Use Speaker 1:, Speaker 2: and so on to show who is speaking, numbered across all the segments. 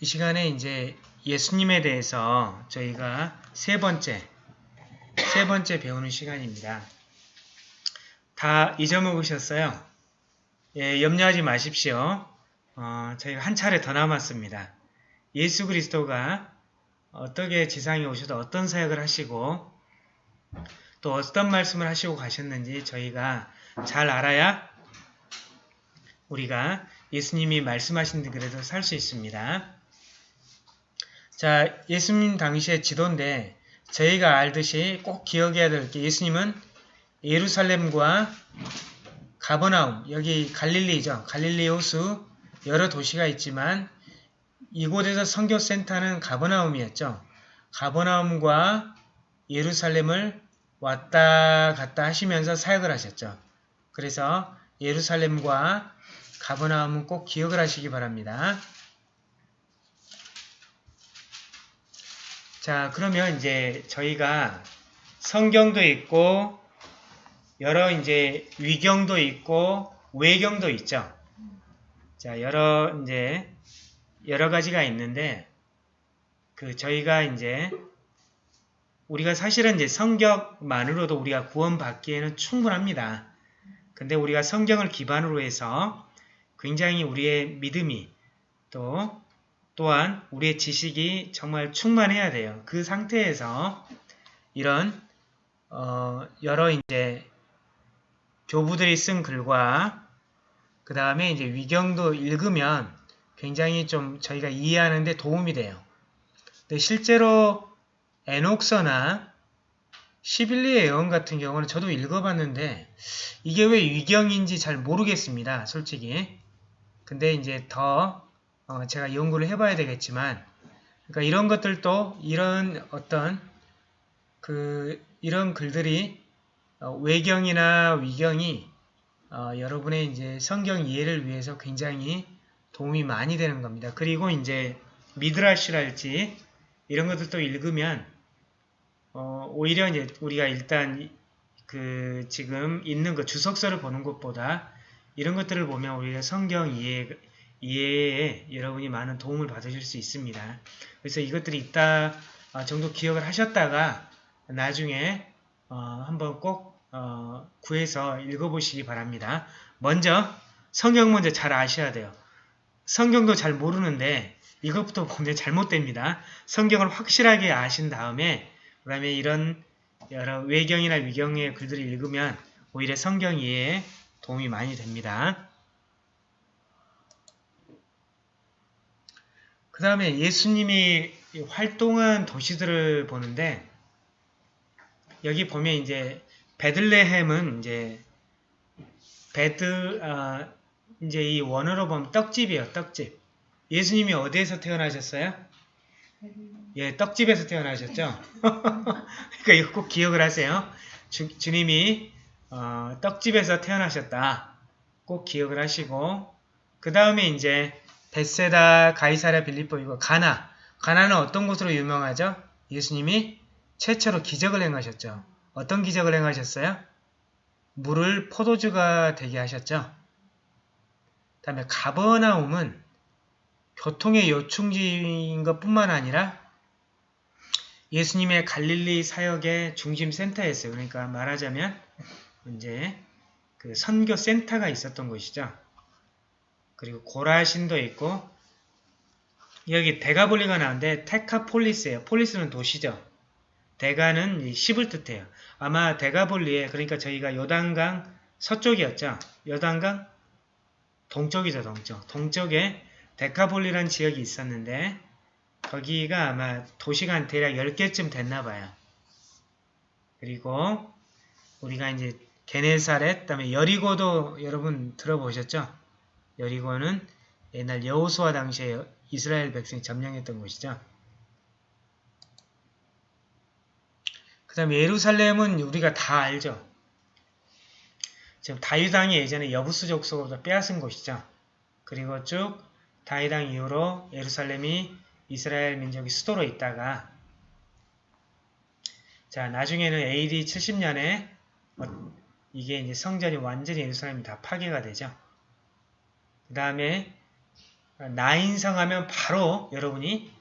Speaker 1: 이 시간에 이제 예수님에 대해서 저희가 세 번째, 세 번째 배우는 시간입니다. 다 잊어먹으셨어요? 예, 염려하지 마십시오. 어, 저희가 한 차례 더 남았습니다. 예수 그리스도가 어떻게 지상에 오셔서 어떤 사역을 하시고 또 어떤 말씀을 하시고 가셨는지 저희가 잘 알아야 우리가 예수님이 말씀하신 그래도 살 수 있습니다. 자, 예수님 당시의 지도인데 저희가 알듯이 꼭 기억해야 될 게 예수님은 예루살렘과 가버나움, 여기 갈릴리죠. 갈릴리 호수 여러 도시가 있지만 이곳에서 선교센터는 가버나움이었죠. 가버나움과 예루살렘을 왔다 갔다 하시면서 사역을 하셨죠. 그래서 예루살렘과 가버나움은 꼭 기억을 하시기 바랍니다. 자, 그러면 이제 저희가 성경도 있고 여러 이제 위경도 있고 외경도 있죠. 자, 여러 이제 여러 가지가 있는데 그 저희가 이제 우리가 사실은 이제 성경만으로도 우리가 구원받기에는 충분합니다. 근데 우리가 성경을 기반으로 해서 굉장히 우리의 믿음이 또 또한 우리의 지식이 정말 충만해야 돼요. 그 상태에서 이런 어, 여러 이제 교부들이 쓴 글과 그 다음에 이제 위경도 읽으면 굉장히 좀 저희가 이해하는데 도움이 돼요. 근데 실제로 에녹서나 시빌리의 예언 같은 경우는 저도 읽어봤는데 이게 왜 위경인지 잘 모르겠습니다. 솔직히. 근데 이제 더 어, 제가 연구를 해봐야 되겠지만 그러니까 이런 것들도 이런 어떤 그 이런 글들이 어, 외경이나 위경이 어, 여러분의 이제 성경 이해를 위해서 굉장히 도움이 많이 되는 겁니다. 그리고 이제 미드라시랄지 이런 것들도 읽으면 어, 오히려 이제 우리가 일단 그 지금 있는 그 주석서를 보는 것보다 이런 것들을 보면 우리가 성경 이해, 이해에 여러분이 많은 도움을 받으실 수 있습니다. 그래서 이것들이 있다 어, 정도 기억을 하셨다가 나중에 어, 한번 꼭 어, 구해서 읽어보시기 바랍니다. 먼저 성경 먼저 잘 아셔야 돼요. 성경도 잘 모르는데 이것부터 보면 잘못됩니다. 성경을 확실하게 아신 다음에 그 다음에 이런 여러 외경이나 위경의 글들을 읽으면 오히려 성경 이해에 도움이 많이 됩니다. 그 다음에 예수님이 활동한 도시들을 보는데 여기 보면 이제 베들레헴은 이제 베드 아, 이제 이 원어로 보면 떡집이에요. 떡집. 예수님이 어디에서 태어나셨어요? 예, 떡집에서 태어나셨죠? 그러니까 이거 꼭 기억을 하세요. 주, 주님이 어, 떡집에서 태어나셨다. 꼭 기억을 하시고 그 다음에 이제 벳새다, 가이사랴, 빌립보 이거 가나. 가나는 어떤 곳으로 유명하죠? 예수님이 최초로 기적을 행하셨죠. 어떤 기적을 행하셨어요? 물을 포도주가 되게 하셨죠. 그 다음에 가버나움은 교통의 요충지인 것뿐만 아니라 예수님의 갈릴리 사역의 중심 센터였어요. 그러니까 말하자면 이제 그 선교 센터가 있었던 곳이죠. 그리고 고라신도 있고 여기 데가볼리가 나오는데 테카폴리스예요. 폴리스는 도시죠. 데가는 십을 뜻해요. 아마 데가볼리에 그러니까 저희가 요단강 서쪽이었죠. 요단강 동쪽이죠. 동쪽. 동쪽에 데카볼리라는 지역이 있었는데 거기가 아마 도시가 한 대략 10개쯤 됐나 봐요. 그리고 우리가 이제 게네사렛, 그 다음에 여리고도 여러분 들어보셨죠? 여리고는 옛날 여호수아 당시에 이스라엘 백성이 점령했던 곳이죠. 그 다음에 예루살렘은 우리가 다 알죠. 지금 다윗왕이 예전에 여부수 족속으로 빼앗은 곳이죠. 그리고 쭉 다윗왕 이후로 예루살렘이 이스라엘 민족이 수도로 있다가 자 나중에는 AD 70년에 이게 이제 성전이 완전히 예루살렘이 다 파괴가 되죠. 그 다음에 나인성 하면 바로 여러분이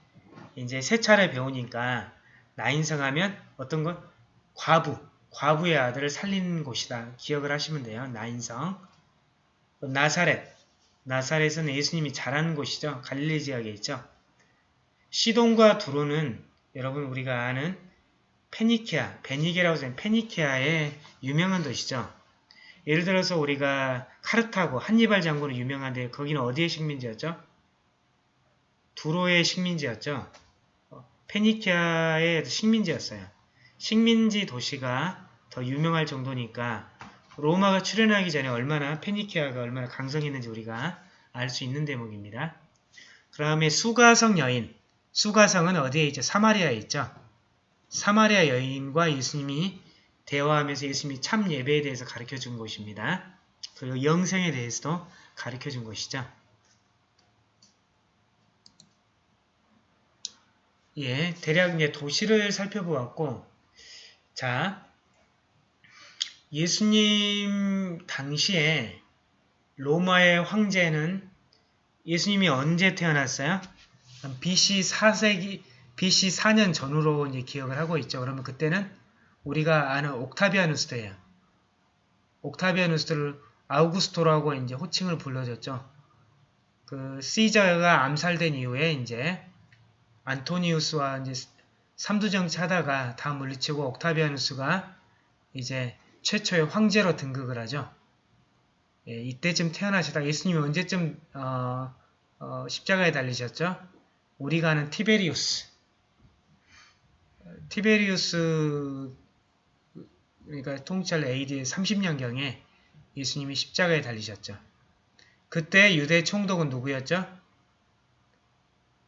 Speaker 1: 이제 세 차례 배우니까 나인성 하면 어떤 건 과부, 과부의 아들을 살린 곳이다. 기억을 하시면 돼요. 나인성. 나사렛. 나사렛은 예수님이 자란 곳이죠. 갈릴리 지역에 있죠. 시돈과 두로는 여러분 우리가 아는 페니키아, 베니게라고 하는 페니키아의 유명한 도시죠. 예를 들어서 우리가 카르타고 한니발 장군은 유명한데 거기는 어디의 식민지였죠? 두로의 식민지였죠. 페니키아의 식민지였어요. 식민지 도시가 더 유명할 정도니까 로마가 출현하기 전에 얼마나 페니키아가 얼마나 강성했는지 우리가 알 수 있는 대목입니다. 그 다음에 수가성 여인. 수가성은 어디에 있죠? 사마리아에 있죠. 사마리아 여인과 예수님이 대화하면서 예수님이 참 예배에 대해서 가르쳐 준 것입니다. 그리고 영생에 대해서도 가르쳐 준 것이죠. 예, 대략 이제 도시를 살펴보았고, 자, 예수님 당시에 로마의 황제는 예수님이 언제 태어났어요? BC 4세기, BC 4년 전후로 이제 기억을 하고 있죠. 그러면 그때는 우리가 아는 옥타비아누스예요. 옥타비아누스를 아우구스토라고 이제 호칭을 불러줬죠. 그 시저가 암살된 이후에 이제 안토니우스와 이제 삼두정치 하다가 다 물리치고 옥타비아누스가 이제 최초의 황제로 등극을 하죠. 예, 이때쯤 태어나시다 예수님이 언제쯤 어, 어, 십자가에 달리셨죠? 우리가 아는 티베리우스 티베리우스 그러니까 통찰 AD 30년경에 예수님이 십자가에 달리셨죠. 그때 유대 총독은 누구였죠?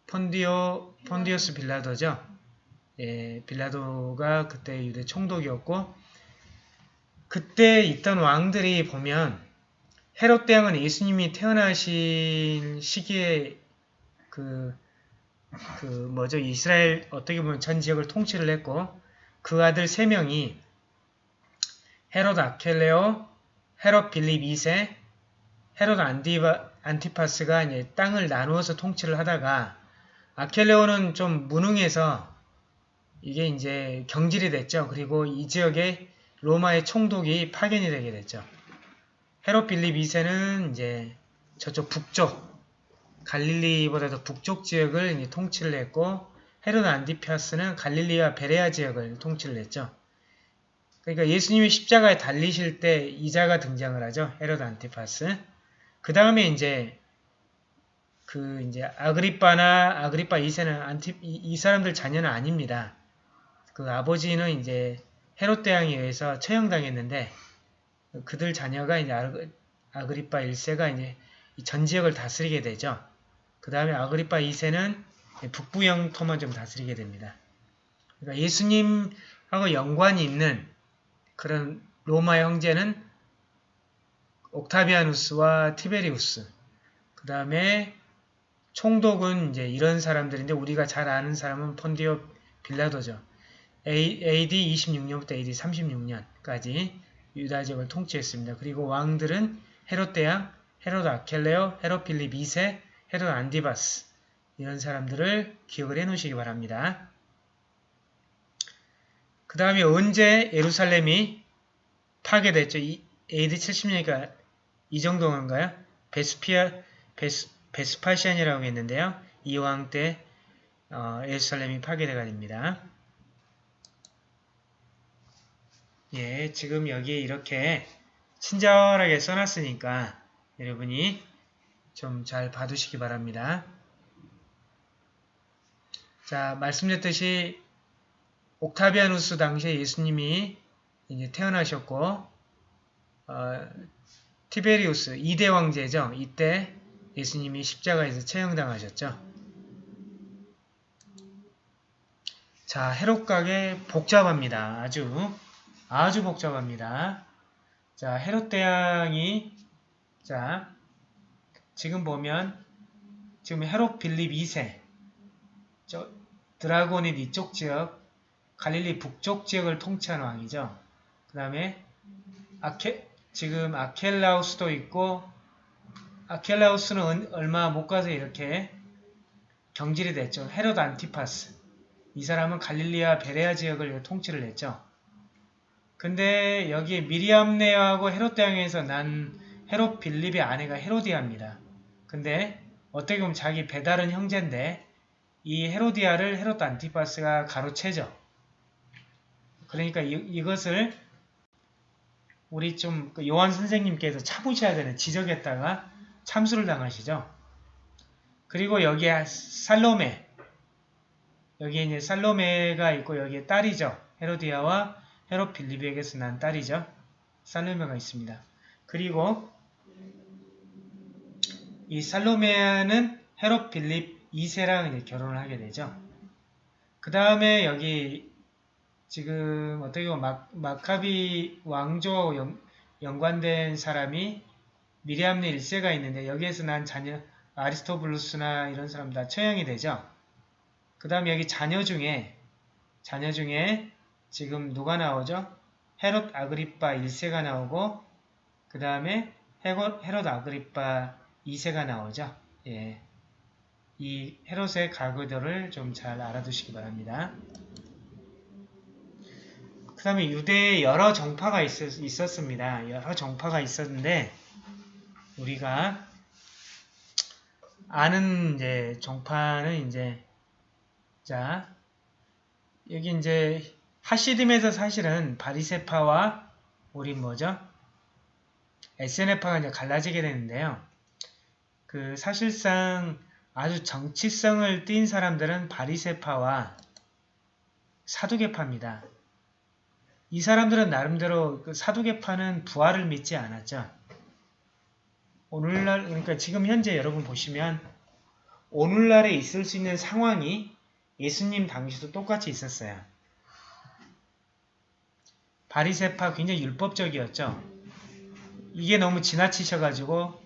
Speaker 1: 폰디오, 폰디오스 빌라도죠. 예, 빌라도가 그때 유대 총독이었고 그때 있던 왕들이 보면 헤롯 대왕은 예수님이 태어나신 시기에 그, 그 뭐죠 이스라엘 어떻게 보면 전 지역을 통치를 했고 그 아들 세 명이 헤롯 아켈레오, 헤롯 빌립 2세, 헤롯 안디바, 안티파스가 이제 땅을 나누어서 통치를 하다가 아켈레오는 좀 무능해서 이게 이제 경질이 됐죠. 그리고 이 지역에 로마의 총독이 파견이 되게 됐죠. 헤롯 빌립 2세는 이제 저쪽 북쪽 갈릴리보다도 북쪽 지역을 통치를 했고 헤롯 안디파스는 갈릴리와 베레아 지역을 통치를 했죠. 그러니까 예수님이 십자가에 달리실 때 이자가 등장을 하죠. 헤롯 안티파스. 그 다음에 이제 그 이제 아그리빠나 아그리빠 2세는 안티 이, 이 사람들 자녀는 아닙니다. 그 아버지는 이제 헤롯 대왕에 의해서 처형당했는데 그들 자녀가 이제 아그리빠 1세가 이제 전 지역을 다스리게 되죠. 그 다음에 아그리빠 2세는 북부 영토만 좀 다스리게 됩니다. 그러니까 예수님하고 연관이 있는 그런 로마 형제는 옥타비아누스와 티베리우스 그 다음에 총독은 이제 이런 사람들인데 우리가 잘 아는 사람은 폰디오 빌라도죠. AD 26년부터 AD 36년까지 유다 지역을 통치했습니다. 그리고 왕들은 헤롯 대왕, 헤롯 아켈레오, 헤롯 필립 2세, 헤롯 안디바스 이런 사람들을 기억을 해 놓으시기 바랍니다. 그 다음에 언제 예루살렘이 파괴됐죠? AD 70년이니까 이 정도인가요? 베스피아, 베스, 베스파시안이라고 했는데요. 이왕 때 어, 예루살렘이 파괴되가 됩니다. 예, 지금 여기에 이렇게 친절하게 써놨으니까 여러분이 좀 잘 봐두시기 바랍니다. 자, 말씀드렸듯이 옥타비아누스 당시에 예수님이 이제 태어나셨고 어, 티베리우스 2대 왕제죠. 이때 예수님이 십자가에서 처형당하셨죠. 자, 헤롯각에 복잡합니다. 아주 아주 복잡합니다. 자, 헤롯 대왕이 자 지금 보면 지금 헤롯 빌립 2세 저 드라곤의 이쪽 지역 갈릴리 북쪽 지역을 통치한 왕이죠. 그 다음에 아케 지금 아켈라우스도 있고 아켈라우스는 은- 얼마 못 가서 이렇게 경질이 됐죠. 헤롯 안티파스. 이 사람은 갈릴리아 베레아 지역을 통치를 했죠. 근데 여기 미리암네하고 헤롯 대왕에서 난 헤롯 빌립의 아내가 헤로디아입니다. 근데 어떻게 보면 자기 배다른 형제인데 이 헤로디아를 헤롯 안티파스가 가로채죠. 그러니까 이, 것을 우리 좀 그 요한 선생님께서 참으셔야 되는 지적했다가 참수를 당하시죠. 그리고 여기에 살로메 여기에 이제 살로메가 있고 여기에 딸이죠. 헤로디아와 헤롯 빌립에게서 난 딸이죠. 살로메가 있습니다. 그리고 이 살로메아는 헤롯 빌립 2세랑 이제 결혼을 하게 되죠. 그 다음에 여기 지금 어떻게 보면 막, 마카비 왕조 연, 연관된 사람이 미리암네 1세가 있는데 여기에서 난 자녀 아리스토블루스나 이런 사람 다 처형이 되죠. 그 다음에 여기 자녀 중에 자녀 중에 지금 누가 나오죠? 헤롯 아그리파 1세가 나오고 그 다음에 헤롯 아그리파 2세가 나오죠. 예. 이 헤롯의 가구들을 좀 잘 알아두시기 바랍니다. 그 다음에 유대에 여러 정파가 있었, 있었습니다. 여러 정파가 있었는데 우리가 아는 이제 정파는 이제 자 여기 이제 하시딤에서 사실은 바리세파와 우리 뭐죠? SNF파가 이제 갈라지게 되는데요. 그 사실상 아주 정치성을 띈 사람들은 바리세파와 사두개파입니다. 이 사람들은 나름대로 그 사두개파는 부활을 믿지 않았죠. 오늘날 그러니까 지금 현재 여러분 보시면 오늘날에 있을 수 있는 상황이 예수님 당시도 똑같이 있었어요. 바리세파 굉장히 율법적이었죠. 이게 너무 지나치셔가지고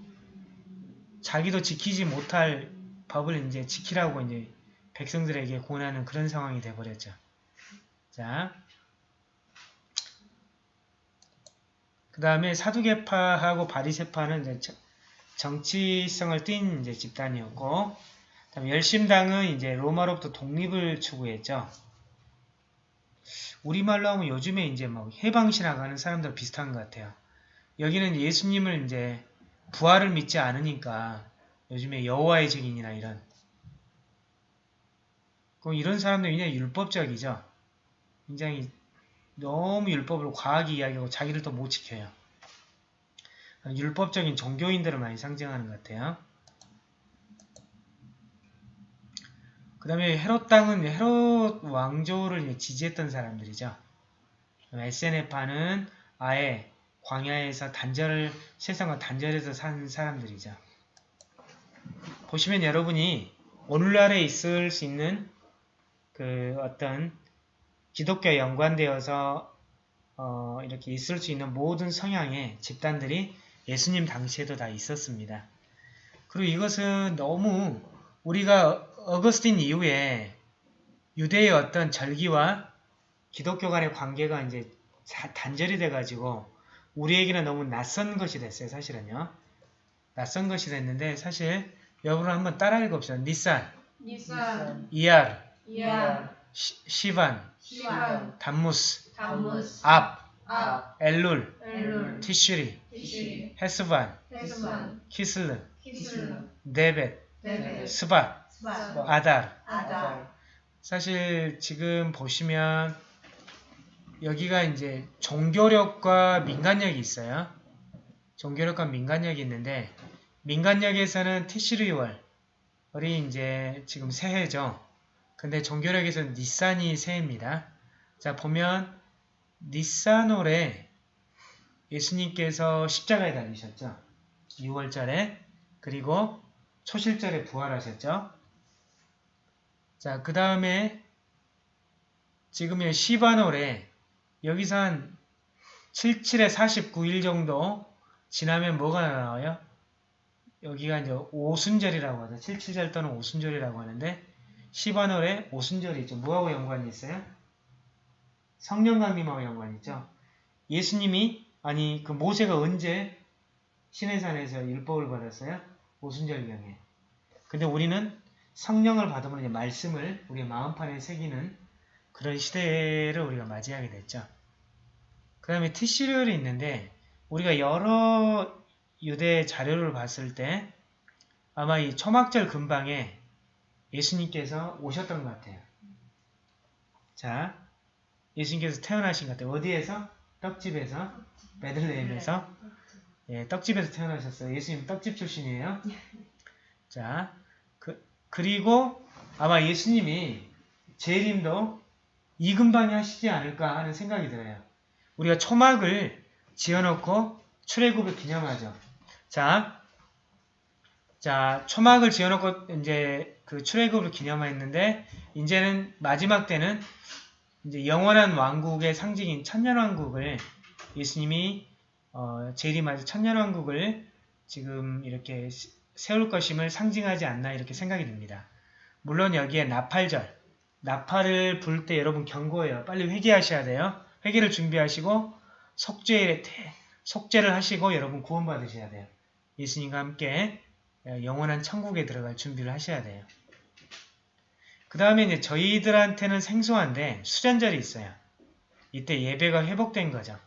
Speaker 1: 자기도 지키지 못할 법을 이제 지키라고 이제 백성들에게 권하는 그런 상황이 돼버렸죠. 자, 그 다음에 사두개파하고 바리세파는 정치성을 띈 이제 집단이었고, 그다음에 열심당은 이제 로마로부터 독립을 추구했죠. 우리말로 하면 요즘에 이제 막 해방신앙하는 사람들 비슷한 것 같아요. 여기는 예수님을 이제 부활을 믿지 않으니까 요즘에 여호와의 증인이나 이런 그럼 이런 사람들 굉장히 율법적이죠. 굉장히 너무 율법을 과하게 이야기하고 자기를 또 못 지켜요. 율법적인 종교인들을 많이 상징하는 것 같아요. 그 다음에 헤롯 땅은 헤롯 왕조를 지지했던 사람들이죠. SNF파는 아예 광야에서 단절을 세상과 단절해서 산 사람들이죠. 보시면 여러분이 오늘날에 있을 수 있는 그 어떤 기독교에 연관되어서 어, 이렇게 있을 수 있는 모든 성향의 집단들이 예수님 당시에도 다 있었습니다. 그리고 이것은 너무 우리가 어거스틴 이후에 유대의 어떤 절기와 기독교 간의 관계가 이제 단절이 돼가지고 우리에게는 너무 낯선 것이 됐어요. 사실은요. 낯선 것이 됐는데 사실 여러분 한번 따라 읽어봅시다. 니산,
Speaker 2: 니산,
Speaker 1: 이알,
Speaker 2: 이알,
Speaker 1: 시, 시반,
Speaker 2: 시반,
Speaker 1: 담무스,
Speaker 2: 담무스,
Speaker 1: 압,
Speaker 2: 압,
Speaker 1: 엘룰,
Speaker 2: 엘룰,
Speaker 1: 티슈리,
Speaker 2: 티슈리,
Speaker 1: 헤스반,
Speaker 2: 헤스반,
Speaker 1: 키슬르, 네벳, 스밧, 아달.
Speaker 2: 아달,
Speaker 1: 사실 지금 보시면 여기가 이제 종교력과 민간력이 있어요. 종교력과 민간력이 있는데 민간력에서는 티시르월이 이제 지금 새해죠. 근데 종교력에서는 니산이 새해입니다. 자 보면 니산월에 예수님께서 십자가에 달리셨죠. 6월절에 그리고 초실절에 부활하셨죠. 자, 그 다음에 지금 시바놀에 여기서 한 77에 49일 정도 지나면 뭐가 나와요? 여기가 이제 오순절이라고 하죠. 77절 또는 오순절이라고 하는데 시바놀에 오순절이 있죠. 뭐하고 연관이 있어요? 성령 강림하고 연관이 있죠. 예수님이 아니 그 모세가 언제 시내산에서 율법을 받았어요? 오순절경에. 근데 우리는 성령을 받으면 이제 말씀을 우리 마음판에 새기는 그런 시대를 우리가 맞이하게 됐죠. 그 다음에 티시리얼이 있는데 우리가 여러 유대 자료를 봤을 때 아마 이 초막절 근방에 예수님께서 오셨던 것 같아요. 자, 예수님께서 태어나신 것 같아요. 어디에서? 떡집에서? 베들레헴에서? 예, 떡집에서 태어나셨어요. 예수님 떡집 출신이에요. 자, 그, 그리고 아마 예수님이 재림도 이 근방에 하시지 않을까 하는 생각이 들어요. 우리가 초막을 지어놓고 출애굽을 기념하죠. 자, 자, 초막을 지어놓고 이제 그 출애굽을 기념했는데 이제는 마지막 때는 이제 영원한 왕국의 상징인 천년왕국을 예수님이 어, 재림하자 천년왕국을 지금 이렇게 시- 세울 것임을 상징하지 않나 이렇게 생각이 듭니다. 물론 여기에 나팔절, 나팔을 불 때 여러분 경고해요. 빨리 회개하셔야 돼요. 회개를 준비하시고 속죄에 태- 속죄를 하시고 여러분 구원받으셔야 돼요. 예수님과 함께 영원한 천국에 들어갈 준비를 하셔야 돼요. 그 다음에 이제 저희들한테는 생소한데 수전절이 있어요. 이때 예배가 회복된 거죠.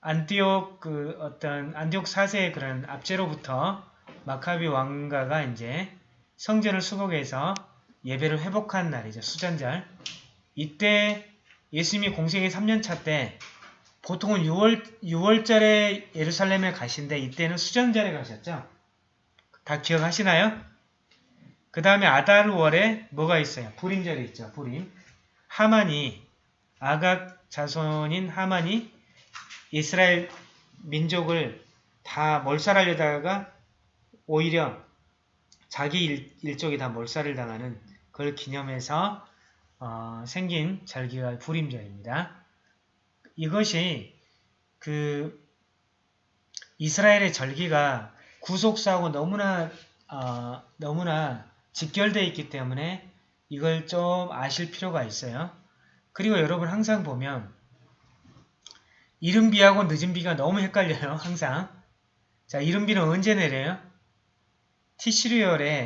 Speaker 1: 안티옥 그 어떤 안티옥 4세의 그런 압제로부터 마카비 왕가가 이제 성전을 수복해서 예배를 회복한 날이죠. 수전절. 이때 예수님이 공생의 3년차 때 보통은 6월, 6월절에 예루살렘에 가신데 이때는 수전절에 가셨죠. 다 기억하시나요? 그 다음에 아달월에 뭐가 있어요? 불임절이 있죠. 불임. 하만이 아각 자손인 하만이 이스라엘 민족을 다 몰살하려다가 오히려 자기 일, 일족이 다 몰살을 당하는 그걸 기념해서 어, 생긴 절기가 불임절입니다. 이것이 그 이스라엘의 절기가 구속사하고 너무나 어, 너무나 직결되어 있기 때문에 이걸 좀 아실 필요가 있어요. 그리고 여러분 항상 보면 이른비하고 늦은비가 너무 헷갈려요. 항상. 자, 이른비는 언제 내려요?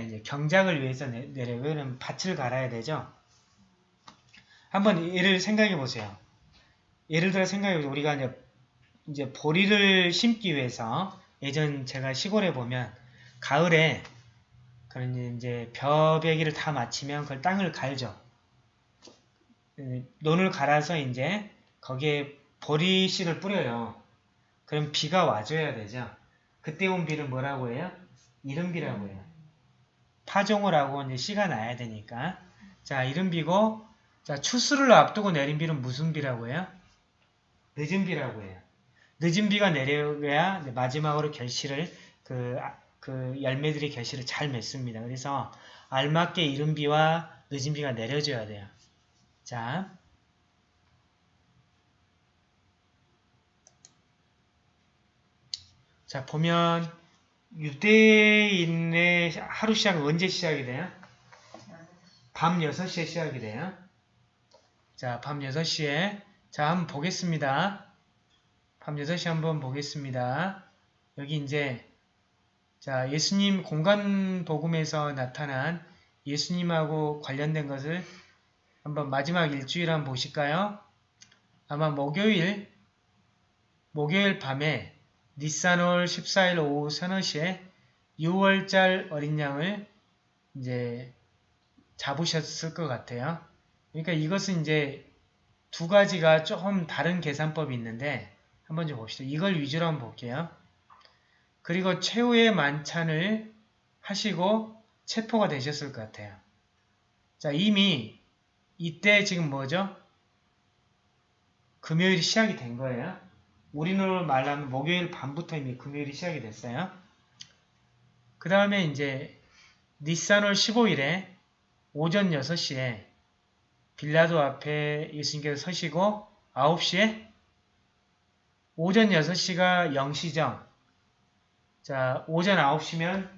Speaker 1: 이제 경작을 위해서 내, 내려요. 왜냐면 밭을 갈아야 되죠. 한번 예를 생각해 보세요. 예를 들어 생각해 보세요. 우리가 이제 보리를 심기 위해서 예전 제가 시골에 보면 가을에 그런 이제 벼베기를 다 마치면 그걸 땅을 갈죠. 음, 논을 갈아서 이제 거기에 보리 씨를 뿌려요. 그럼 비가 와줘야 되죠. 그때 온 비를 뭐라고 해요? 이른비라고 해요. 파종을 하고 이제 씨가 나야 되니까. 자, 이른비고, 자, 추수를 앞두고 내린 비는 무슨 비라고 해요? 늦은 비라고 해요. 늦은 비가 내려야 마지막으로 결실을, 그, 아, 그 열매들이 결실을 잘 맺습니다. 그래서 알맞게 이른 비와 늦은 비가 내려줘야 돼요. 자, 자, 보면 유대인의 하루 시작은 언제 시작이 돼요? 밤 6시에 시작이 돼요. 자, 밤 6시에 자, 한번 보겠습니다. 밤 6시 한번 보겠습니다. 여기 이제 자, 예수님 공간 복음에서 나타난 예수님하고 관련된 것을 한번 마지막 일주일 한번 보실까요? 아마 목요일 목요일 밤에 니산월 14일 오후 서너 시에 6월달 어린 양을 이제 잡으셨을 것 같아요. 그러니까 이것은 이제 두 가지가 조금 다른 계산법이 있는데 한번 좀 봅시다. 이걸 위주로 한번 볼게요. 그리고 최후의 만찬을 하시고 체포가 되셨을 것 같아요. 자, 이미 이때 지금 뭐죠? 금요일이 시작이 된 거예요. 우리로 말하면 목요일 밤부터 이미 금요일이 시작이 됐어요. 그 다음에 이제 니산월 15일에 오전 6시에 빌라도 앞에 예수님께서 서시고 9시에 오전 6시가 0시죠. 자, 오전 9시면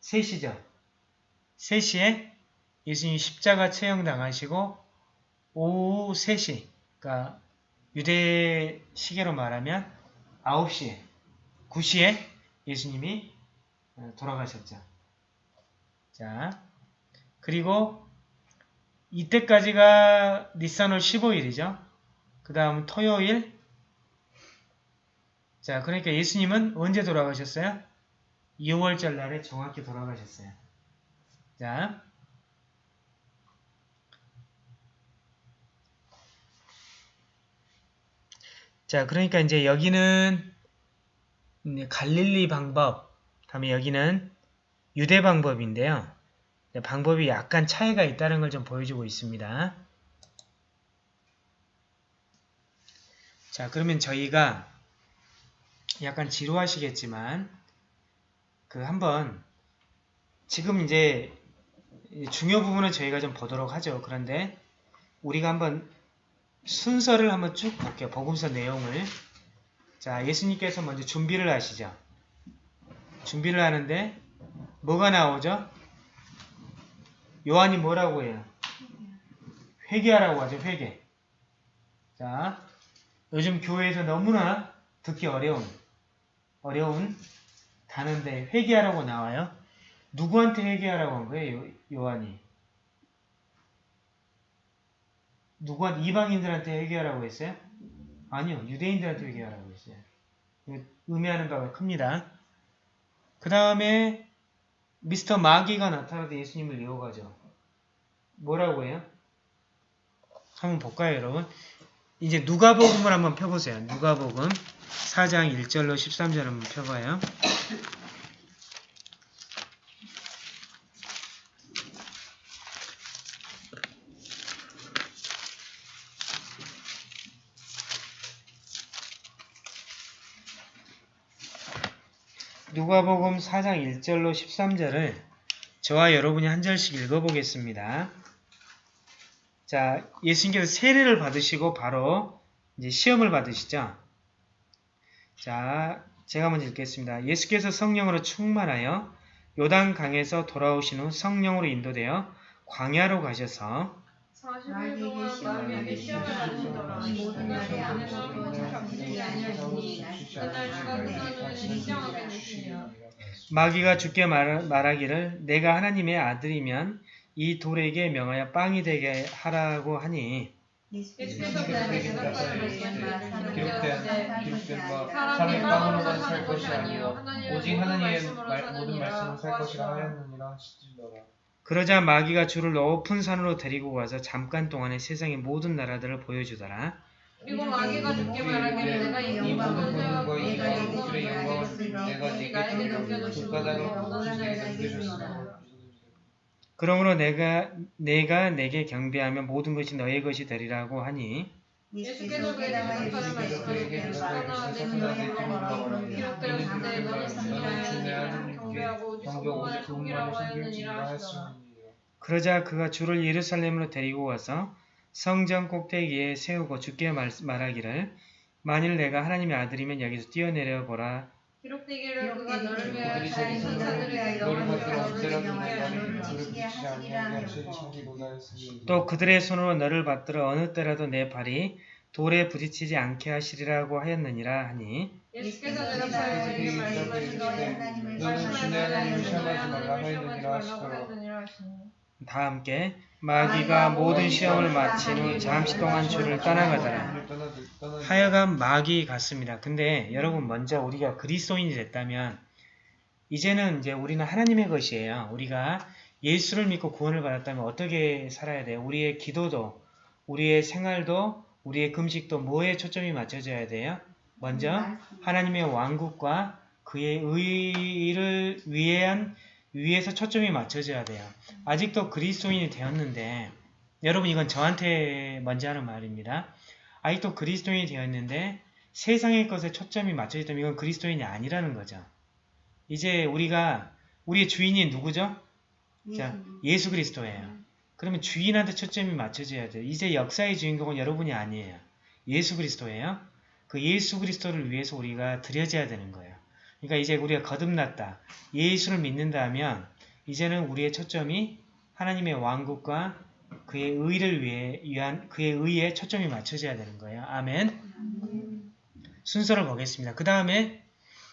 Speaker 1: 3시죠. 3시에 예수님이 십자가 처형당하시고 오후 3시, 그러니까 유대 시계로 말하면 9시에, 9시에 예수님이 어, 돌아가셨죠. 자, 그리고 이때까지가 니산월 15일이죠. 그 다음 토요일. 자, 그러니까 예수님은 언제 돌아가셨어요? 6월절 날에 정확히 돌아가셨어요. 자, 자, 그러니까 이제 여기는 이제 갈릴리 방법, 다음에 여기는 유대 방법인데요. 네, 방법이 약간 차이가 있다는 걸 좀 보여주고 있습니다. 자, 그러면 저희가 약간 지루하시겠지만 그 한번 지금 이제 중요 부분은 저희가 좀 보도록 하죠. 그런데 우리가 한번 순서를 한번 쭉 볼게요. 복음서 내용을. 자, 예수님께서 먼저 준비를 하시죠. 준비를 하는데 뭐가 나오죠? 요한이 뭐라고 해요? 회개하라고 하죠. 회개. 자, 요즘 교회에서 너무나 듣기 어려운 어려운 단어인데 회개하라고 나와요. 누구한테 회개하라고 한 거예요? 요, 요 한이. 누구한테 이방인들한테 회개하라고 했어요? 아니요. 유대인들한테 회개하라고 했어요. 의미하는 바가 큽니다. 그 다음에 미스터 마귀가 나타나서 예수님을 이어가죠. 뭐라고 해요? 한번 볼까요, 여러분? 이제 누가복음을 한번 펴보세요. 누가복음 4장 1절로 13절 한번 펴봐요. 누가복음 4장 1절로 13절을 저와 여러분이 한 절씩 읽어보겠습니다. 자, 예수님께서 세례를 받으시고 바로 이제 시험을 받으시죠. 자, 제가 먼저 읽겠습니다. 예수께서 성령으로 충만하여 요단 강에서 돌아오신 후 성령으로 인도되어 광야로 가셔서
Speaker 2: 40일 동안 마귀에게 시험을 받으시더라. 이 모든 날이 아무것도 잡히지 아니하시니 그날 주가 끝나면 시험하게 되시리라.
Speaker 1: 마귀가 주께 말, 말하기를 내가 하나님의 아들이면 이 돌에게 명하여 빵이 되게 하라고 하니
Speaker 2: 예수께서
Speaker 3: 기록된 바
Speaker 2: 빵으로만 살 것이 아니요
Speaker 3: 오직 하나님의 모든 말씀을 살 것이라
Speaker 2: 하시더라.
Speaker 1: 그러자 마귀가 주를 높은 산으로 데리고 가서 잠깐 동안에 세상의 모든 나라들을 보여주더라.
Speaker 2: 그리고 마귀가 주께 말하기를 내가 이 권세와
Speaker 3: 권능과 이 영광을. 내가 네게
Speaker 2: 원하는
Speaker 3: 네게
Speaker 2: 자에게.
Speaker 3: 주리라.
Speaker 1: 그러므로 내가 내가 내게 경배하면 모든 것이 너의 것이 되리라고 하니
Speaker 2: 예수께서 말씀하시기를 너는 경배하고 하였느니라 하시더라.
Speaker 1: 그러자 그가 주를 예루살렘으로 데리고 가서 성전 꼭대기에 세우고 주께 말, 말하기를 만일 내가 하나님의 아들이면 여기서 뛰어내려 보라.
Speaker 2: 기록되기를 그가 너를 위하여 자기
Speaker 3: 언제라도
Speaker 2: 위하여 너를 지키게 하시리라
Speaker 3: 했으니
Speaker 1: 또 그들의 손으로 너를 받들어 어느 때라도 내 발이 돌에 부딪히지 않게 하시리라고 하였느니라 하니
Speaker 2: 예수께서 대답하여 그에게 말씀하시되
Speaker 3: 너는 주내 하나님을 시험하지 말라
Speaker 2: 하였느니라 하시니
Speaker 1: 다 함께 마귀가 모든 시험을 마친 후 잠시 동안 주를 떠나가더라. 하여간 마귀 같습니다. 근데 여러분 먼저 우리가 그리스도인이 됐다면 이제는 이제 우리는 하나님의 것이에요. 우리가 예수를 믿고 구원을 받았다면 어떻게 살아야 돼요? 우리의 기도도 우리의 생활도 우리의 금식도 뭐에 초점이 맞춰져야 돼요? 먼저 하나님의 왕국과 그의 의를 위한 위에서 초점이 맞춰져야 돼요. 아직도 그리스도인이 되었는데 여러분 이건 저한테 먼저 하는 말입니다. 아직도 그리스도인이 되었는데 세상의 것에 초점이 맞춰져 있다면 이건 그리스도인이 아니라는 거죠. 이제 우리가 우리의 주인이 누구죠? 자, 예수 그리스도예요. 그러면 주인한테 초점이 맞춰져야 돼요. 이제 역사의 주인공은 여러분이 아니에요. 예수 그리스도예요. 그 예수 그리스도를 위해서 우리가 드려져야 되는 거예요. 그러니까 이제 우리가 거듭났다. 예수를 믿는다면 이제는 우리의 초점이 하나님의 왕국과 그의 의를 위해 위한 그의 의에 초점이 맞춰져야 되는 거예요. 아멘. 순서를 보겠습니다. 그 다음에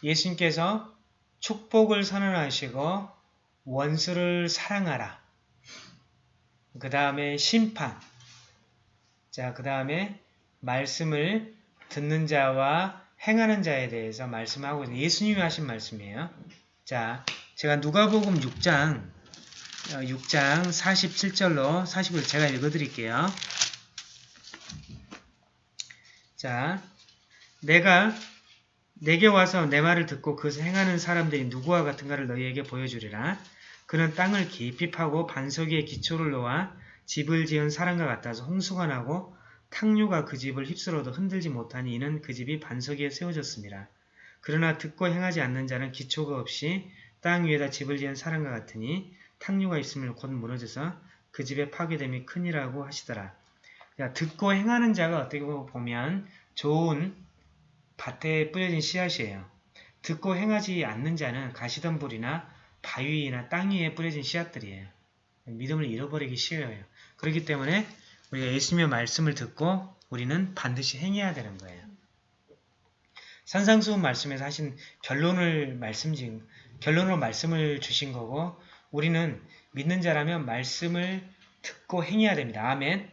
Speaker 1: 예수님께서 축복을 선언하시고 원수를 사랑하라. 그 다음에 심판. 자, 그 다음에 말씀을 듣는 자와 행하는 자에 대해서 말씀하고 있는 예수님이 하신 말씀이에요. 자, 제가 누가복음 6장 어, 6장 47절로 49절 제가 읽어드릴게요. 자, 내가 내게 와서 내 말을 듣고 그것을 행하는 사람들이 누구와 같은가를 너희에게 보여주리라. 그는 땅을 깊이 파고 반석 위에 기초를 놓아 집을 지은 사람과 같아서 홍수가 나고 탕류가 그 집을 휩쓸어도 흔들지 못하니 이는 그 집이 반석 위에 세워졌습니다. 그러나 듣고 행하지 않는 자는 기초가 없이 땅 위에다 집을 지은 사람과 같으니 탕류가 있으면 곧 무너져서 그 집의 파괴됨이 크니라고 하시더라. 자, 듣고 행하는 자가 어떻게 보면 좋은 밭에 뿌려진 씨앗이에요. 듣고 행하지 않는 자는 가시덤불이나 바위나 땅 위에 뿌려진 씨앗들이에요. 믿음을 잃어버리기 쉬워요. 그렇기 때문에 우리가 예수님의 말씀을 듣고 우리는 반드시 행해야 되는 거예요. 산상수훈 말씀에서 하신 결론을 말씀 지 결론으로 말씀을 주신 거고 우리는 믿는 자라면 말씀을 듣고 행해야 됩니다. 아멘.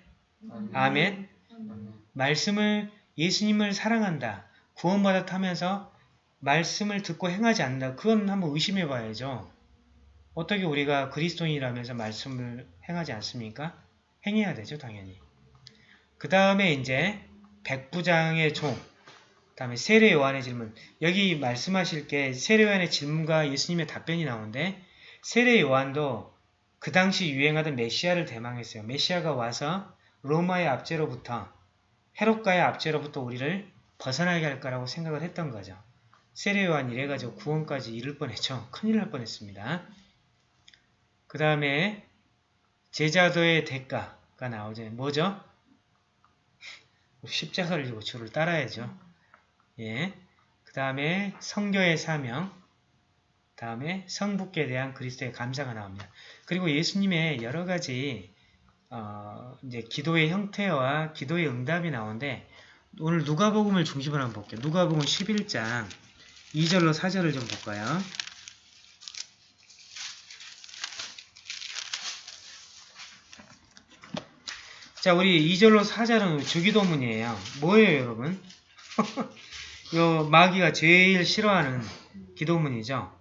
Speaker 1: 아멘. 말씀을 예수님을 사랑한다. 구원받아 타면서 말씀을 듣고 행하지 않는다. 그건 한번 의심해 봐야죠. 어떻게 우리가 그리스도인이라면서 말씀을 행하지 않습니까? 행해야 되죠, 당연히. 그 다음에 이제 백부장의 종, 그 다음에 세례 요한의 질문. 여기 말씀하실 게 세례 요한의 질문과 예수님의 답변이 나오는데 세례 요한도 그 당시 유행하던 메시아를 대망했어요. 메시아가 와서 로마의 압제로부터 헤롯가의 압제로부터 우리를 벗어나게 할 거라고 생각을 했던 거죠. 세례 요한 이래가지고 구원까지 이를 뻔했죠. 큰일 날 뻔했습니다. 그 다음에 제자도의 대가가 나오죠. 뭐죠? 십자가를 지고 주를 따라야죠. 예. 그 다음에 성교의 사명, 다음에 성북에 대한 그리스도의 감사가 나옵니다. 그리고 예수님의 여러 가지 어, 이제 기도의 형태와 기도의 응답이 나오는데 오늘 누가복음을 중심으로 한번 볼게요. 누가복음 11장 2절로 4절을 좀 볼까요? 자, 우리 2절로 4절은 주기도문이에요. 뭐예요, 여러분? 요 마귀가 제일 싫어하는 기도문이죠.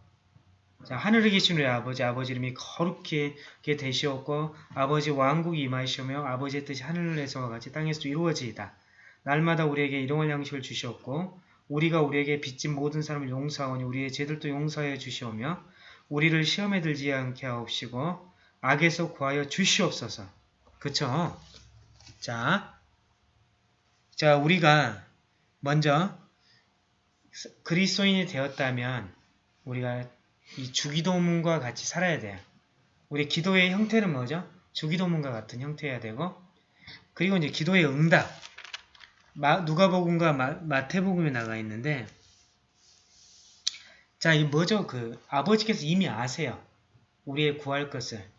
Speaker 1: 자, 하늘에 계신 우리 아버지, 아버지 이름이 거룩히 되시옵고 아버지 왕국이 임하시오며 아버지의 뜻이 하늘에서와 같이 땅에서도 이루어지이다. 날마다 우리에게 일용할 양식을 주시옵고 우리가 우리에게 빚진 모든 사람을 용서하오니 우리의 죄들도 용서하여 주시오며 우리를 시험에 들지 않게 하옵시고 악에서 구하여 주시옵소서. 그쵸? 자, 자 우리가 먼저 그리스도인이 되었다면 우리가 이 주기도문과 같이 살아야 돼요. 우리 기도의 형태는 뭐죠? 주기도문과 같은 형태여야 되고 그리고 이제 기도의 응답 마, 누가복음과 마, 태복음에 나가 있는데 자, 이 뭐죠? 그 아버지께서 이미 아세요. 우리의 구할 것을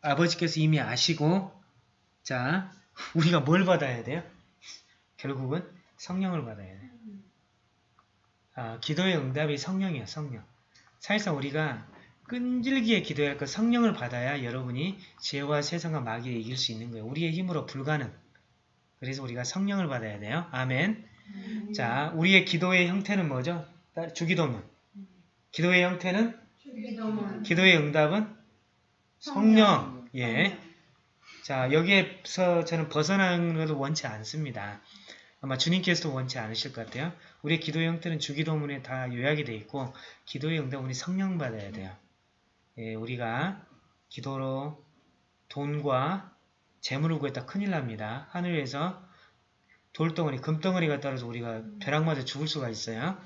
Speaker 1: 아버지께서 이미 아시고 자, 우리가 뭘 받아야 돼요? 결국은 성령을 받아야 돼요. 아, 기도의 응답이 성령이에요. 성령. 사실상 우리가 끈질기게 기도할 것 성령을 받아야 여러분이 죄와 세상과 마귀를 이길 수 있는 거예요. 우리의 힘으로 불가능. 그래서 우리가 성령을 받아야 돼요. 아멘. 음. 자, 우리의 기도의 형태는 뭐죠? 주기도문. 기도의 형태는? 주기도문. 기도의 응답은? 성령. 예. 자, 여기에서 저는 벗어나는 것을 원치 않습니다. 아마 주님께서도 원치 않으실 것 같아요. 우리의 기도의 형태는 주기도문에 다 요약이 되어 있고 기도의 응답은 우리 성령 받아야 돼요. 예, 우리가 기도로 돈과 재물을 구했다 큰일 납니다. 하늘에서 돌덩어리, 금덩어리가 떨어져 우리가 벼락 맞아 죽을 수가 있어요.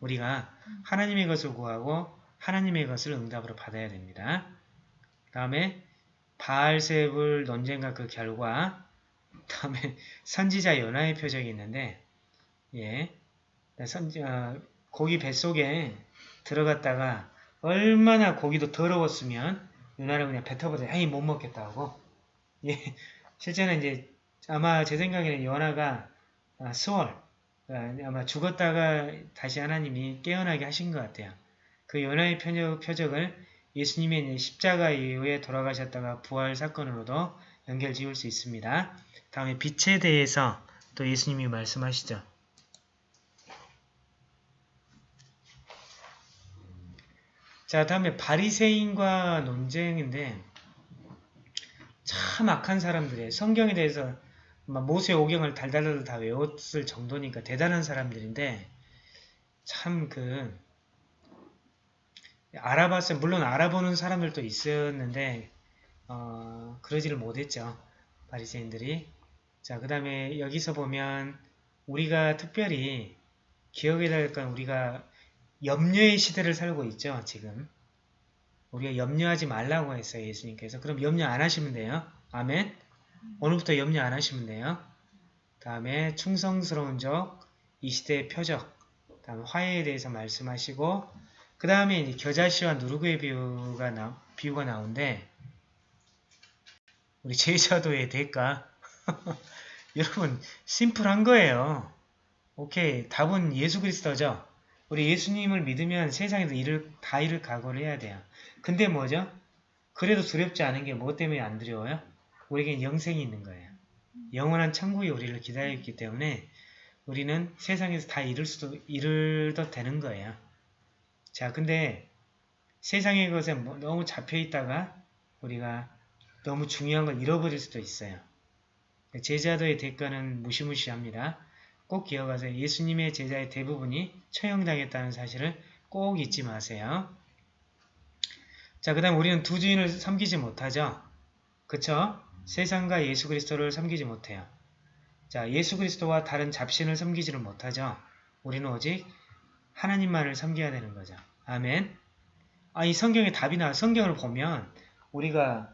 Speaker 1: 우리가 하나님의 것을 구하고 하나님의 것을 응답으로 받아야 됩니다. 그 다음에 바알세불 논쟁과 그 결과 다음에 선지자 연하의 표적이 있는데 예, 선지, 어, 고기 뱃속에 들어갔다가 얼마나 고기도 더러웠으면 연하를 그냥 뱉어버려 에이 못 먹겠다고 예, 실제는 이제 아마 제 생각에는 연하가 아, 수월 아, 아마 죽었다가 다시 하나님이 깨어나게 하신 것 같아요. 그 연하의 표적, 표적을 예수님의 이제 십자가 이후에 돌아가셨다가 부활 사건으로도 연결 지을 수 있습니다. 다음에 빛에 대해서 또 예수님이 말씀하시죠. 자, 다음에 바리새인과 논쟁인데 참 악한 사람들이에요. 성경에 대해서 막 모세 오경을 달달달 다 외웠을 정도니까 대단한 사람들인데 참그 알아봤어요. 물론 알아보는 사람들도 있었는데 어, 그러지를 못했죠. 바리새인들이. 자, 그 다음에 여기서 보면 우리가 특별히 기억해야 될 건 우리가 염려의 시대를 살고 있죠. 지금. 우리가 염려하지 말라고 했어요. 예수님께서. 그럼 염려 안 하시면 돼요. 아멘. 오늘부터 염려 안 하시면 돼요. 다음에 충성스러운 적, 이 시대의 표적, 다음에 화해에 대해서 말씀하시고 그 다음에 겨자씨와 누르그의 비유가, 나, 비유가 나오는데 우리 제자도의 대가 여러분 심플한 거예요. 오케이 답은 예수 그리스도죠. 우리 예수님을 믿으면 세상에서 일을 다 일을 각오를 해야 돼요. 근데 뭐죠? 그래도 두렵지 않은 게 뭐 때문에 안 두려워요? 우리에겐 영생이 있는 거예요. 영원한 천국이 우리를 기다리고 있기 때문에 우리는 세상에서 다 이룰 수도 이룰도 되는 거예요. 자, 근데 세상의 것에 뭐 너무 잡혀 있다가 우리가 너무 중요한 걸 잃어버릴 수도 있어요. 제자도의 대가는 무시무시합니다. 꼭 기억하세요. 예수님의 제자의 대부분이 처형당했다는 사실을 꼭 잊지 마세요. 자, 그 다음 우리는 두 주인을 섬기지 못하죠. 그쵸? 세상과 예수 그리스도를 섬기지 못해요. 자, 예수 그리스도와 다른 잡신을 섬기지를 못하죠. 우리는 오직 하나님만을 섬겨야 되는 거죠. 아멘. 아, 이 성경에 답이 나, 성경을 보면 우리가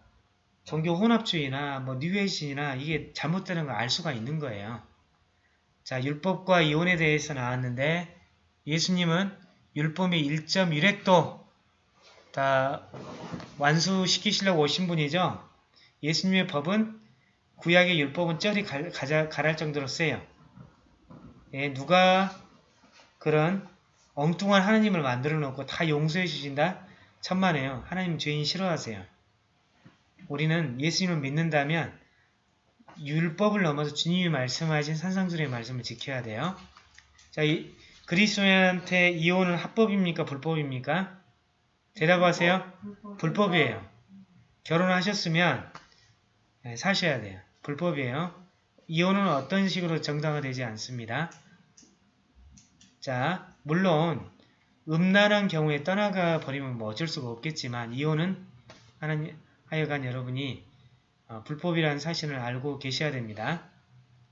Speaker 1: 종교 혼합주의나 뭐 뉴에이신이나 이게 잘못되는 걸 알 수가 있는 거예요. 자, 율법과 이혼에 대해서 나왔는데 예수님은 율법의 1.1획도 다 완수시키시려고 오신 분이죠. 예수님의 법은 구약의 율법은 쩔이 갈, 가자, 가랄 정도로 세요. 예, 누가 그런 엉뚱한 하나님을 만들어 놓고 다 용서해 주신다? 천만에요. 하나님 죄인 싫어하세요. 우리는 예수님을 믿는다면 율법을 넘어서 주님이 말씀하신 산상수의 말씀을 지켜야 돼요. 자, 이, 그리스도인한테 이혼은 합법입니까? 불법입니까? 대답하세요. 불법 이에요. 결혼하셨으면 네, 사셔야 돼요. 불법이에요. 이혼은 어떤 식으로 정당화되지 않습니다. 자, 물론 음란한 경우에 떠나가 버리면 뭐 어쩔 수가 없겠지만 이혼은 하나님 하여간 여러분이 어, 불법이라는 사실을 알고 계셔야 됩니다.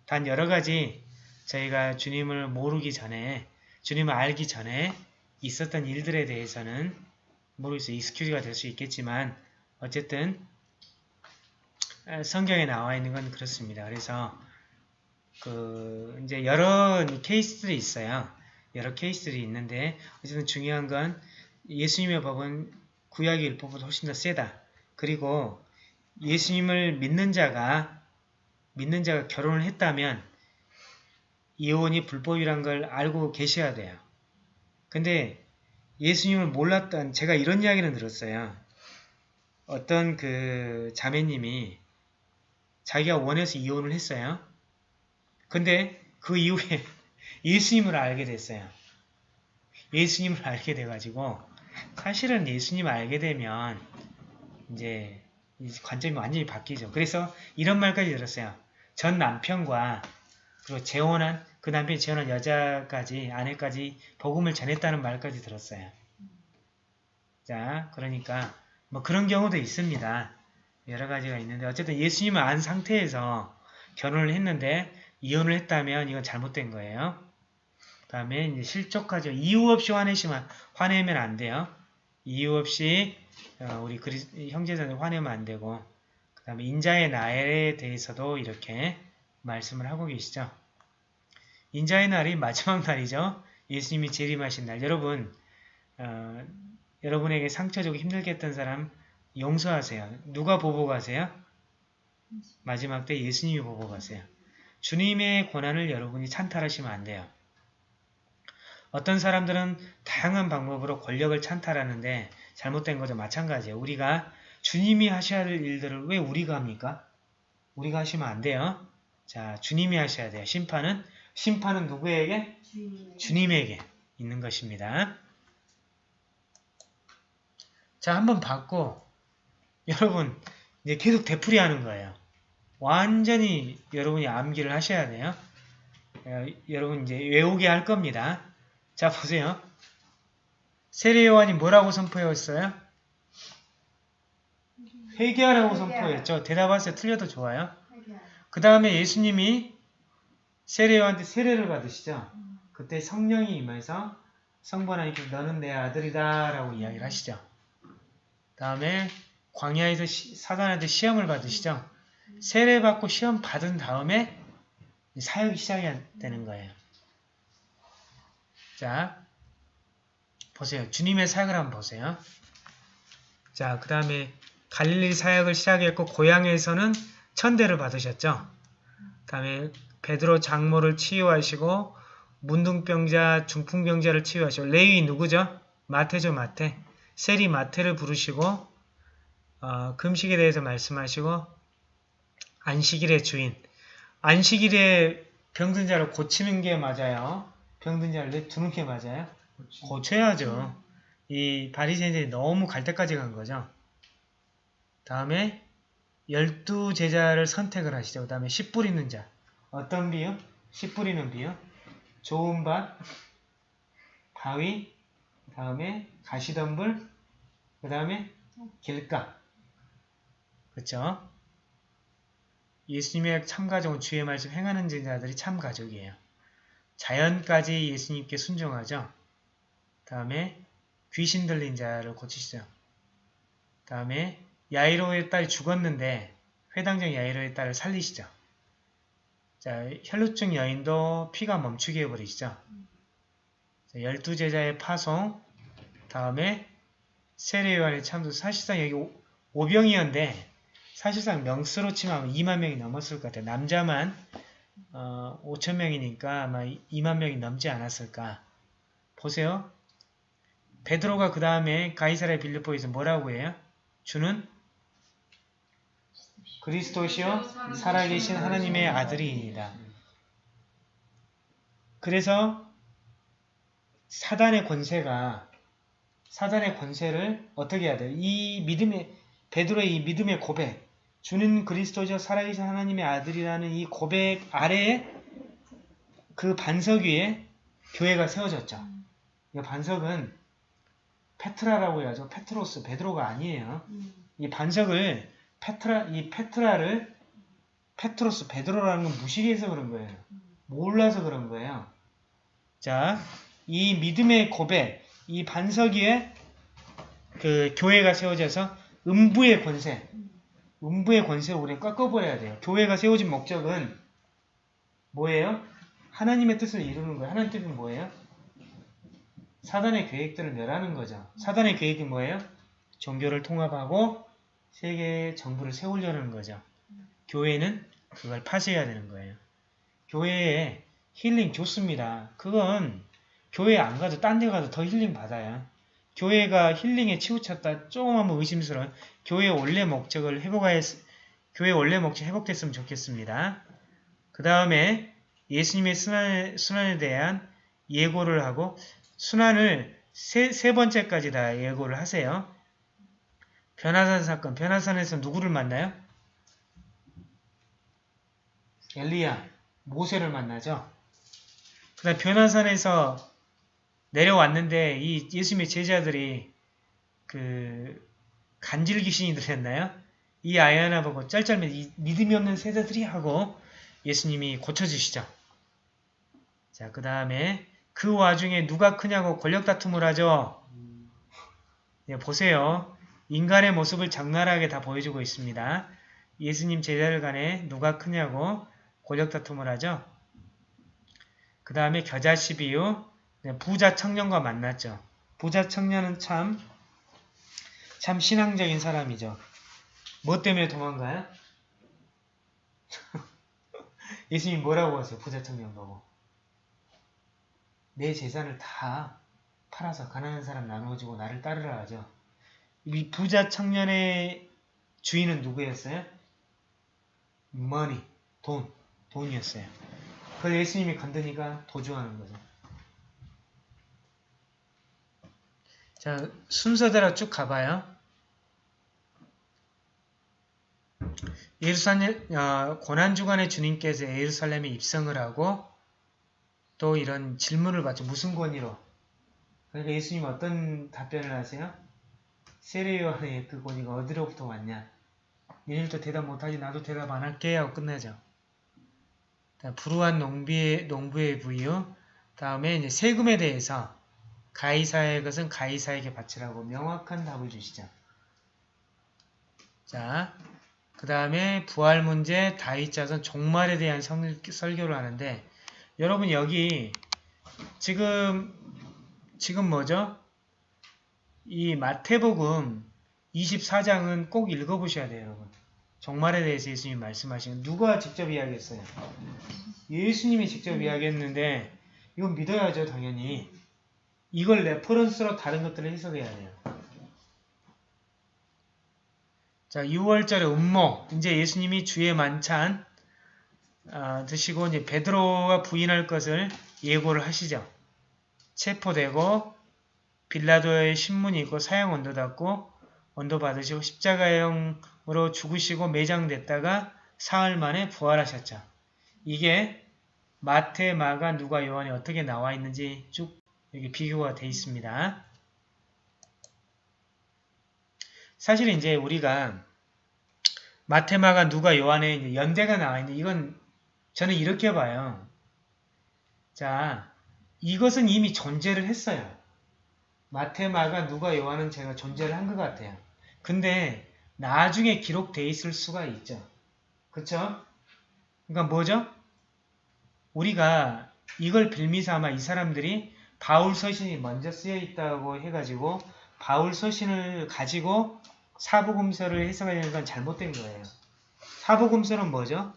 Speaker 1: 단 여러가지 저희가 주님을 모르기 전에 주님을 알기 전에 있었던 일들에 대해서는 모르겠어요. 익스큐즈가 될 수 있겠지만 어쨌든 성경에 나와 있는 건 그렇습니다. 그래서 그 이제 여러 케이스들이 있어요. 여러 케이스들이 있는데 어쨌든 중요한 건 예수님의 법은 구약의 율법보다 훨씬 더 세다. 그리고 예수님을 믿는 자가 믿는 자가 결혼을 했다면 이혼이 불법이란 걸 알고 계셔야 돼요. 근데 예수님을 몰랐던 제가 이런 이야기는 들었어요. 어떤 그 자매님이 자기가 원해서 이혼을 했어요. 근데 그 이후에 예수님을 알게 됐어요. 예수님을 알게 돼가지고 사실은 예수님을 알게 되면 이제 관점이 완전히 바뀌죠. 그래서 이런 말까지 들었어요. 전 남편과 그리고 재혼한 그 남편이 재혼한 여자까지 아내까지 복음을 전했다는 말까지 들었어요. 자, 그러니까 뭐 그런 경우도 있습니다. 여러 가지가 있는데 어쨌든 예수님을 안 상태에서 결혼을 했는데 이혼을 했다면 이건 잘못된 거예요. 그 다음에 실족하죠. 이유 없이 화내시면 화내면 안 돼요. 이유 없이 어, 우리 형제자들 화내면 안 되고 그 다음에 인자의 날에 대해서도 이렇게 말씀을 하고 계시죠. 인자의 날이 마지막 날이죠. 예수님이 재림하신 날. 여러분 어, 여러분에게 상처 주고 힘들게 했던 사람 용서하세요. 누가 보고 가세요? 마지막 때 예수님이 보고 가세요. 주님의 고난을 여러분이 찬탈하시면 안 돼요. 어떤 사람들은 다양한 방법으로 권력을 찬탈하는데 잘못된 거죠. 마찬가지예요. 우리가 주님이 하셔야 할 일들을 왜 우리가 합니까? 우리가 하시면 안 돼요. 자, 주님이 하셔야 돼요. 심판은 심판은 누구에게? 주님에게 있는 것입니다. 자, 한번 받고 여러분 이제 계속 되풀이 하는 거예요. 완전히 여러분이 암기를 하셔야 돼요. 어, 여러분 이제 외우게 할 겁니다. 자, 보세요. 세례 요한이 뭐라고 선포했어요? 회개하라고 선포했죠. 대답하세요. 틀려도 좋아요. 그 다음에 예수님이 세례 요한테 세례를 받으시죠. 그때 성령이 임해서 성부 하나님께서 너는 내 아들이다 라고 이야기를 하시죠. 다음에 광야에서 시- 사단한테 시험을 받으시죠. 세례 받고 시험 받은 다음에 사역이 시작이 되는 거예요. 자, 보세요. 주님의 사역을 한번 보세요. 자, 그 다음에 갈릴리 사역을 시작했고 고향에서는 천대를 받으셨죠. 그 다음에 베드로 장모를 치유하시고 문둥병자, 중풍병자를 치유하시고 레위 누구죠? 마태죠, 마태. 세리 마태를 부르시고 어, 금식에 대해서 말씀하시고 안식일의 주인. 안식일에 병든 자를 고치는 게 맞아요. 병든 자를 내두는 게 맞아요. 고쳐야죠. 이 바리새인들이 너무 갈 때까지 간 거죠. 다음에 열두 제자를 선택을 하시죠. 그 다음에 씨 뿌리는 자. 어떤 비유? 씨 뿌리는 비유. 좋은 밭, 바위, 그 다음에 가시덤불, 그 다음에 길가. 그렇죠? 예수님의 참가족은 주의 말씀 행하는 제자들이 참가족이에요. 자연까지 예수님께 순종하죠. 다음에 귀신 들린 자를 고치시죠. 다음에 야이로의 딸이 죽었는데 회당장 야이로의 딸을 살리시죠. 자, 혈루증 여인도 피가 멈추게 해버리시죠. 자, 열두 제자의 파송, 다음에 세례요한의 참도 사실상 여기 오- 오병이었는데 사실상 명수로 치면 2만 명이 넘었을 것 같아요. 남자만 어, 5천 명이니까 아마 2만 명이 넘지 않았을까. 보세요. 베드로가 그 다음에 가이사라의 빌립보에서 뭐라고 해요? 주는 그리스도시요 살아계신 하나님의 아들이니라. 그래서 사단의 권세가 사단의 권세를 어떻게 해야 돼요? 이 믿음의 베드로의 이 믿음의 고백 주는 그리스도죠 살아계신 하나님의 아들이라는 이 고백 아래에 그 반석 위에 교회가 세워졌죠. 이 반석은 페트라라고 해야죠. 페트로스, 베드로가 아니에요. 이 반석을 페트라, 이 페트라를 페트로스, 베드로라는 건 무식해서 그런 거예요. 몰라서 그런 거예요. 자, 이 믿음의 고백, 이 반석 위에 그 교회가 세워져서 음부의 권세, 음부의 권세를 우리는 꺾어버려야 돼요. 교회가 세워진 목적은 뭐예요? 하나님의 뜻을 이루는 거예요. 하나님의 뜻은 뭐예요? 사단의 계획들을 멸하는 거죠. 사단의 계획이 뭐예요? 종교를 통합하고 세계 정부를 세우려는 거죠. 교회는 그걸 파쇄해야 되는 거예요. 교회에 힐링 좋습니다. 그건 교회 안 가도 딴 데 가도 더 힐링 받아요. 교회가 힐링에 치우쳤다 조금 한번 의심스러운 교회의 원래 목적을 회복하였 교회 원래 목적 회복됐으면 좋겠습니다. 그 다음에 예수님의 순환, 순환에 대한 예고를 하고 순환을 세, 세 번째까지 다 예고를 하세요. 변화산 사건, 변화산에서 누구를 만나요? 엘리야, 모세를 만나죠. 그 다음 변화산에서 내려왔는데 이 예수님의 제자들이 그 간질 귀신이 들렸나요? 이 아이 하나 보고 이 믿음이 없는 세자들이 하고 예수님이 고쳐주시죠. 자, 그 다음에 그 와중에 누가 크냐고 권력 다툼을 하죠. 네, 보세요. 인간의 모습을 적나라하게 다 보여주고 있습니다. 예수님 제자들 간에 누가 크냐고 권력 다툼을 하죠. 그 다음에 겨자씨 비유, 네, 부자 청년과 만났죠. 부자 청년은 참, 참 신앙적인 사람이죠. 뭐 때문에 도망가요? 예수님 뭐라고 하세요? 부자 청년 보고. 내 재산을 다 팔아서 가난한 사람 나누어주고 나를 따르라 하죠. 이 부자 청년의 주인은 누구였어요? money, 돈, 돈이었어요. 그걸 예수님이 건드니까 도주하는 거죠. 자, 순서대로 쭉 가봐요. 예루살렘, 어, 고난주간에 주님께서 예루살렘에 입성을 하고 또 이런 질문을 받죠. 무슨 권위로? 그러니까 예수님 어떤 답변을 하세요? 세례요한의 그 권위가 어디로부터 왔냐? 얘들도 대답 못하지 나도 대답 안 할게 하고 끝내죠. 자, 불우한 농부의 부유 다음에 이제 세금에 대해서 가이사의 것은 가이사에게 바치라고 명확한 답을 주시죠. 자, 그 다음에 부활 문제, 다윗 자손, 종말에 대한 설, 설교를 하는데 여러분 여기 지금 지금 뭐죠? 이 마태복음 24장은 꼭 읽어보셔야 돼요, 여러분. 종말에 대해서 예수님이 말씀하시는 누가 직접 이야기했어요? 예수님이 직접 이야기했는데 이건 믿어야죠, 당연히. 이걸 reference로 다른 것들을 해석해야 돼요. 자, 유월절의 음모. 이제 예수님이 주의 만찬 아, 드시고 이제 베드로가 부인할 것을 예고를 하시죠. 체포되고 빌라도의 신문이 있고 사형 언도 받고 언도 받으시고 십자가형으로 죽으시고 매장됐다가 사흘 만에 부활하셨죠. 이게 마태, 마가, 누가, 요한이 어떻게 나와 있는지 쭉 여기 비교가 돼 있습니다. 사실 이제 우리가 마테마가 누가 이제 연대가 나와 있는데 이건 저는 이렇게 봐요. 자, 이것은 이미 존재를 했어요. 마테마가 누가 요한은 제가 존재를 한 것 같아요. 근데 나중에 기록돼 있을 수가 있죠. 그쵸? 그러니까 뭐죠? 우리가 이걸 빌미삼아 이 사람들이 바울 서신이 먼저 쓰여 있다고 해가지고 바울 서신을 가지고 사복음서를 해석하려는 건 잘못된 거예요. 사복음서는 뭐죠?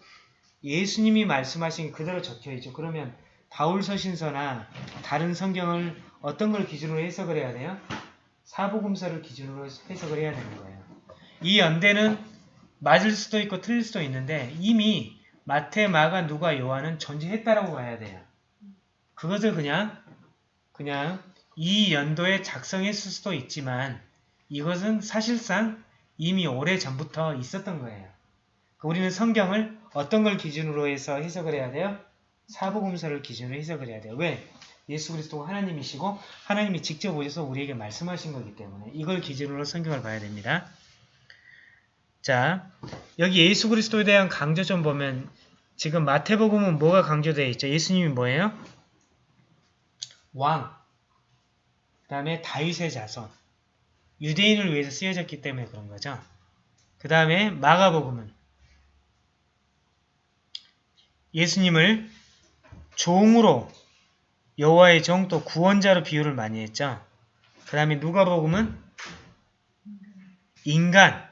Speaker 1: 예수님이 말씀하신 그대로 적혀 있죠. 그러면 바울 서신서나 다른 성경을 어떤 걸 기준으로 해석을 해야 돼요? 사복음서를 기준으로 해석을 해야 되는 거예요. 이 연대는 맞을 수도 있고 틀릴 수도 있는데 이미 마태, 마가, 누가, 요한은 존재했다라고 봐야 돼요. 그것을 그냥 그냥 이 연도에 작성했을 수도 있지만 이것은 사실상 이미 오래 전부터 있었던 거예요. 우리는 성경을 어떤 걸 기준으로 해서 해석을 해야 돼요? 사복음서를 기준으로 해석을 해야 돼요. 왜? 예수 그리스도가 하나님이시고 하나님이 직접 오셔서 우리에게 말씀하신 거기 때문에 이걸 기준으로 성경을 봐야 됩니다. 자, 여기 예수 그리스도에 대한 강조 좀 보면 지금 마태복음은 뭐가 강조되어 있죠? 예수님이 뭐예요? 왕. 그 다음에 다윗의 자손. 유대인을 위해서 쓰여졌기 때문에 그런 거죠. 그 다음에 마가복음은 예수님을 종으로 여호와의 종 또 구원자로 비유를 많이 했죠. 그 다음에 누가복음은 인간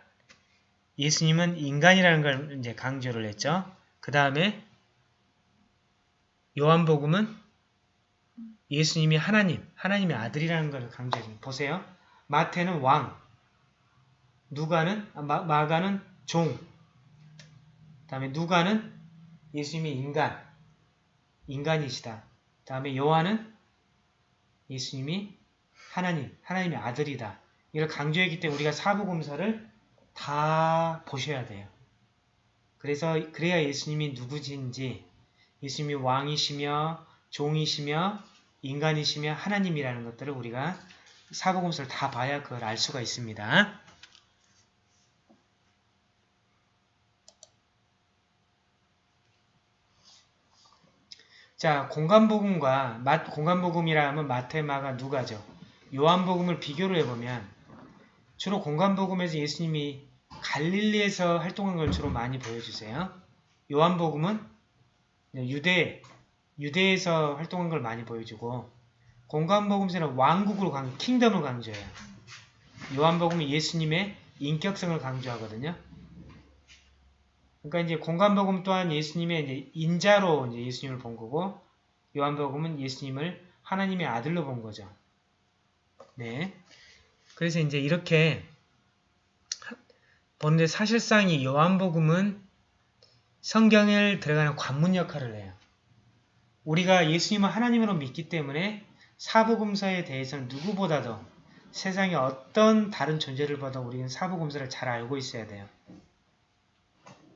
Speaker 1: 예수님은 인간이라는 걸 이제 강조를 했죠. 그 다음에 요한복음은 예수님이 하나님, 하나님의 아들이라는 걸 강조해줍니다. 보세요. 마태는 왕, 누가는 아, 마, 마가는 종, 다음에 누가는 예수님이 인간, 인간이시다. 다음에 요한은 예수님이 하나님, 하나님의 아들이다. 이걸 강조했기 때문에 우리가 사복음서를 다 보셔야 돼요. 그래서 그래야 예수님이 누구신지, 예수님이 왕이시며 종이시며 인간이시며 하나님이라는 것들을 우리가 사복음서를 다 봐야 그걸 알 수가 있습니다. 자, 공간복음과 공간복음이라 하면 마테마가 누가죠? 요한복음을 비교를 해보면 주로 공간복음에서 예수님이 갈릴리에서 활동한 걸 주로 많이 보여주세요. 요한복음은 유대, 유대에서 활동한 걸 많이 보여주고 공간복음서는 왕국으로 강, 킹덤을 강조해요. 요한복음은 예수님의 인격성을 강조하거든요. 그러니까 이제 공간복음 또한 예수님의 이제 인자로 이제 예수님을 본 거고 요한복음은 예수님을 하나님의 아들로 본 거죠. 네. 그래서 이제 이렇게 보는데 사실상 이 요한복음은 성경에 들어가는 관문 역할을 해요. 우리가 예수님을 하나님으로 믿기 때문에 사복음서에 대해서는 누구보다도 세상에 어떤 다른 존재를 봐도 우리는 사복음서를 잘 알고 있어야 돼요.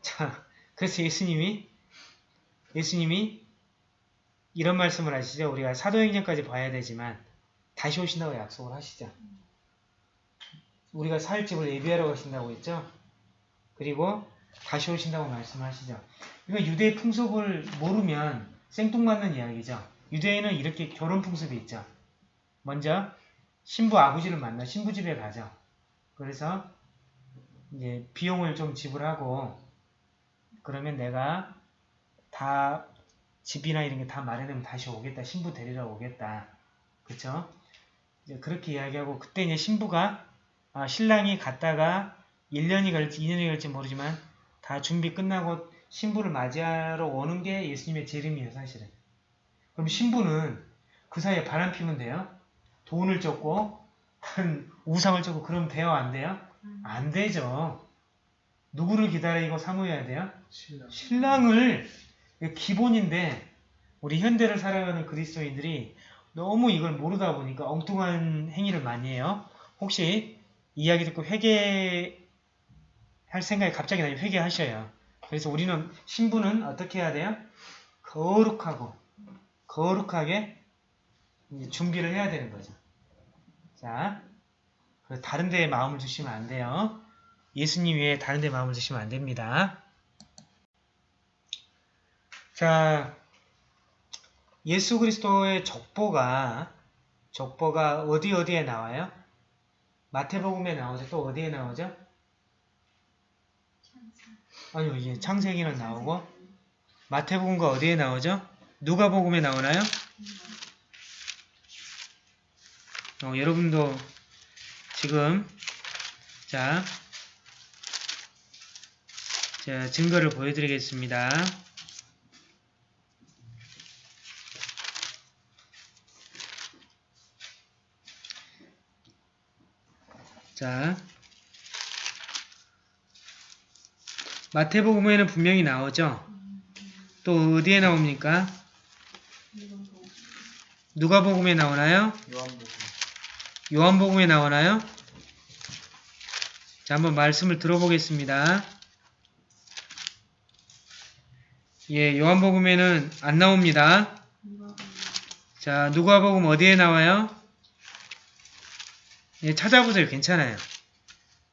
Speaker 1: 자, 그래서 예수님이 예수님이 이런 말씀을 하시죠. 우리가 사도행전까지 봐야 되지만 다시 오신다고 약속을 하시죠. 우리가 살 집을 예비하러 가신다고 했죠. 그리고 다시 오신다고 말씀하시죠. 이거 유대 풍속을 모르면 생뚱맞는 이야기죠. 유대인은 이렇게 결혼 풍습이 있죠. 먼저 신부 아버지를 만나 신부 집에 가죠. 그래서 이제 비용을 좀 지불하고 그러면 내가 다 집이나 이런 게 다 마련되면 다시 오겠다. 신부 데리러 오겠다. 그쵸? 이제 그렇게 이야기하고 그때 이제 신부가 아, 신랑이 갔다가 1년이 갈지 2년이 갈지 모르지만 다 준비 끝나고 신부를 맞이하러 오는 게 예수님의 재림이에요 사실은. 그럼 신부는 그 사이에 바람 피면 돼요? 돈을 쫓고 우상을 쫓고 그러면 돼요 안 돼요? 안 되죠. 누구를 기다리고 사모해야 돼요?
Speaker 3: 신랑.
Speaker 1: 신랑을 기본인데 우리 현대를 살아가는 그리스도인들이 너무 이걸 모르다 보니까 엉뚱한 행위를 많이 해요. 혹시 이야기 듣고 회개할 생각이 갑자기 나면 회개하셔요. 그래서 우리는 신부는 어떻게 해야 돼요? 거룩하고 거룩하게 준비를 해야 되는 거죠. 자, 다른 데에 마음을 두시면 안 돼요. 예수님 외에 다른 데 마음을 두시면 안 됩니다. 자, 예수 그리스도의 족보가 족보가 어디 어디에 나와요? 마태복음에 나오죠. 또 어디에 나오죠? 아니요, 이제 창세기는 나오고 마태복음과 어디에 나오죠? 누가복음에 나오나요? 어, 여러분도 지금 자, 자 증거를 보여드리겠습니다. 자, 마태복음에는 분명히 나오죠. 또 어디에 나옵니까? 누가복음에 나오나요?
Speaker 3: 요한복음.
Speaker 1: 요한복음에 나오나요? 자, 한번 말씀을 들어보겠습니다. 예, 요한복음에는 안 나옵니다. 자, 누가복음 어디에 나와요? 예, 찾아보세요. 괜찮아요.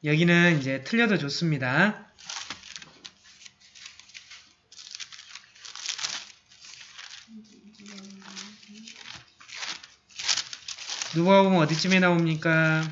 Speaker 1: 여기는 이제 틀려도 좋습니다. 누가복음 어디쯤에 나옵니까?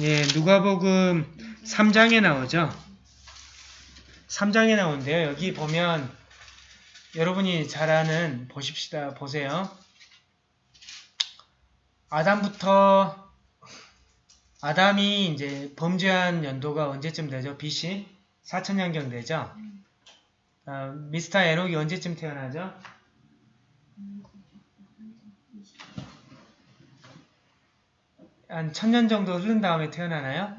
Speaker 1: 예, 누가복음 3장에 나오죠. 3장에 나오는데요. 여기 보면 여러분이 잘 아는 보십시다. 보세요. 아담부터 아담이 이제 범죄한 연도가 언제쯤 되죠? BC 4천년경 되죠? 어, 미스터 에녹이 언제쯤 태어나죠? 한 천년 정도 흐른 다음에 태어나나요?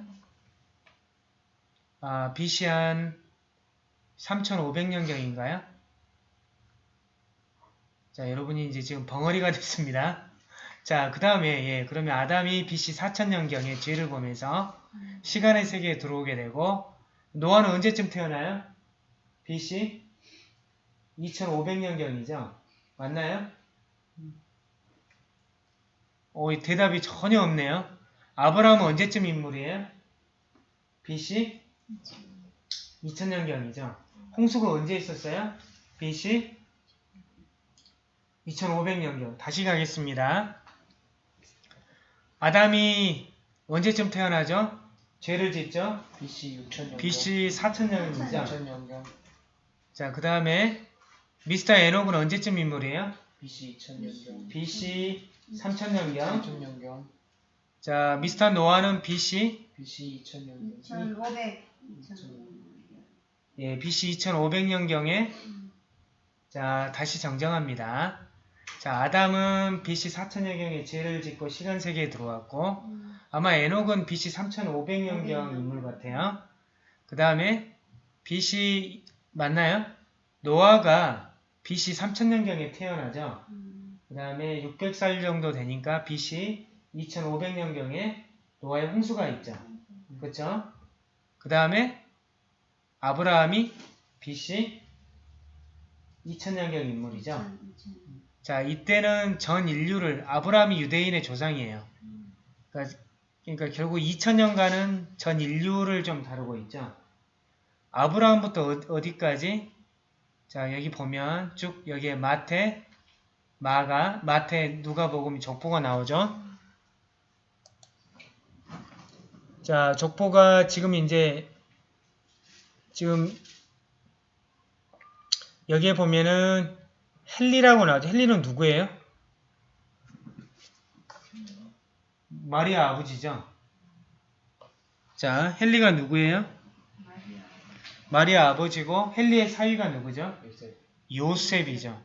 Speaker 1: 아, BC 한 3500년경인가요? 자, 여러분이 이제 지금 벙어리가 됐습니다. 자, 그 다음에, 예, 그러면 아담이 BC 4000년경에 죄를 보면서 시간의 세계에 들어오게 되고, 노아는 언제쯤 태어나요? BC 2500년경이죠? 맞나요? 오, 이 대답이 전혀 없네요. 아브라함은 언제쯤 인물이에요? BC 2000년경이죠. 홍수가 언제 있었어요? BC 2500년경. 다시 가겠습니다. 아담이 언제쯤 태어나죠? 죄를 짓죠?
Speaker 3: BC 6000년.
Speaker 1: BC 4000년이죠.
Speaker 3: 4000년경.
Speaker 1: 자, 그 다음에 미스터 에녹은 언제쯤 인물이에요?
Speaker 3: BC 2000년경.
Speaker 1: BC 3000년경.
Speaker 3: 3000년경.
Speaker 1: 자, 미스터 노아는 BC
Speaker 3: BC 2000년도
Speaker 4: 2500
Speaker 1: 예, BC 2500년경에 자, 다시 정정합니다. 자, 아담은 BC 4000년경에 죄를 짓고 시간 세계에 들어왔고 아마 에녹은 BC 3500년경 인물 같아요. 그 다음에 BC 맞나요? 노아가 BC 3000년경에 태어나죠. 그 다음에 600살 정도 되니까 BC 2500년경에 노아의 홍수가 있죠. 그렇죠? 그 다음에 아브라함이 BC 2000년경 인물이죠. 자, 이때는 전 인류를 아브라함이 유대인의 조상이에요. 그러니까, 그러니까 결국 2000년간은 전 인류를 좀 다루고 있죠. 아브라함부터 어- 어디까지? 자, 여기 보면 쭉 여기에 마태, 마가, 마태, 누가복음, 족보가 나오죠. 자, 족보가 지금 이제 지금 여기에 보면은 헨리라고 나오죠. 헨리는 누구예요? 마리아 아버지죠. 자, 헨리가 누구예요? 마리아 아버지고 헨리의 사위가 누구죠?
Speaker 3: 요셉
Speaker 1: 요셉이죠.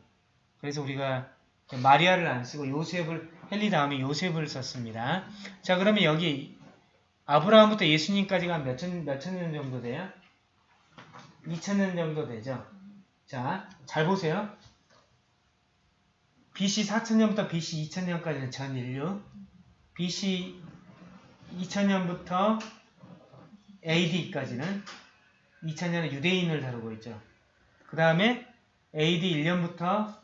Speaker 1: 그래서 우리가 마리아를 안 쓰고 요셉을 헨리 다음에 요셉을 썼습니다. 자, 그러면 여기 아브라함부터 예수님까지가 몇천 몇천 년 정도 돼요? 2천 년 정도 되죠. 자, 잘 보세요. BC 4천년부터 BC 2000년까지는 전 인류, BC 2000년부터 AD까지는 2000년은 유대인을 다루고 있죠. 그 다음에 AD 1년부터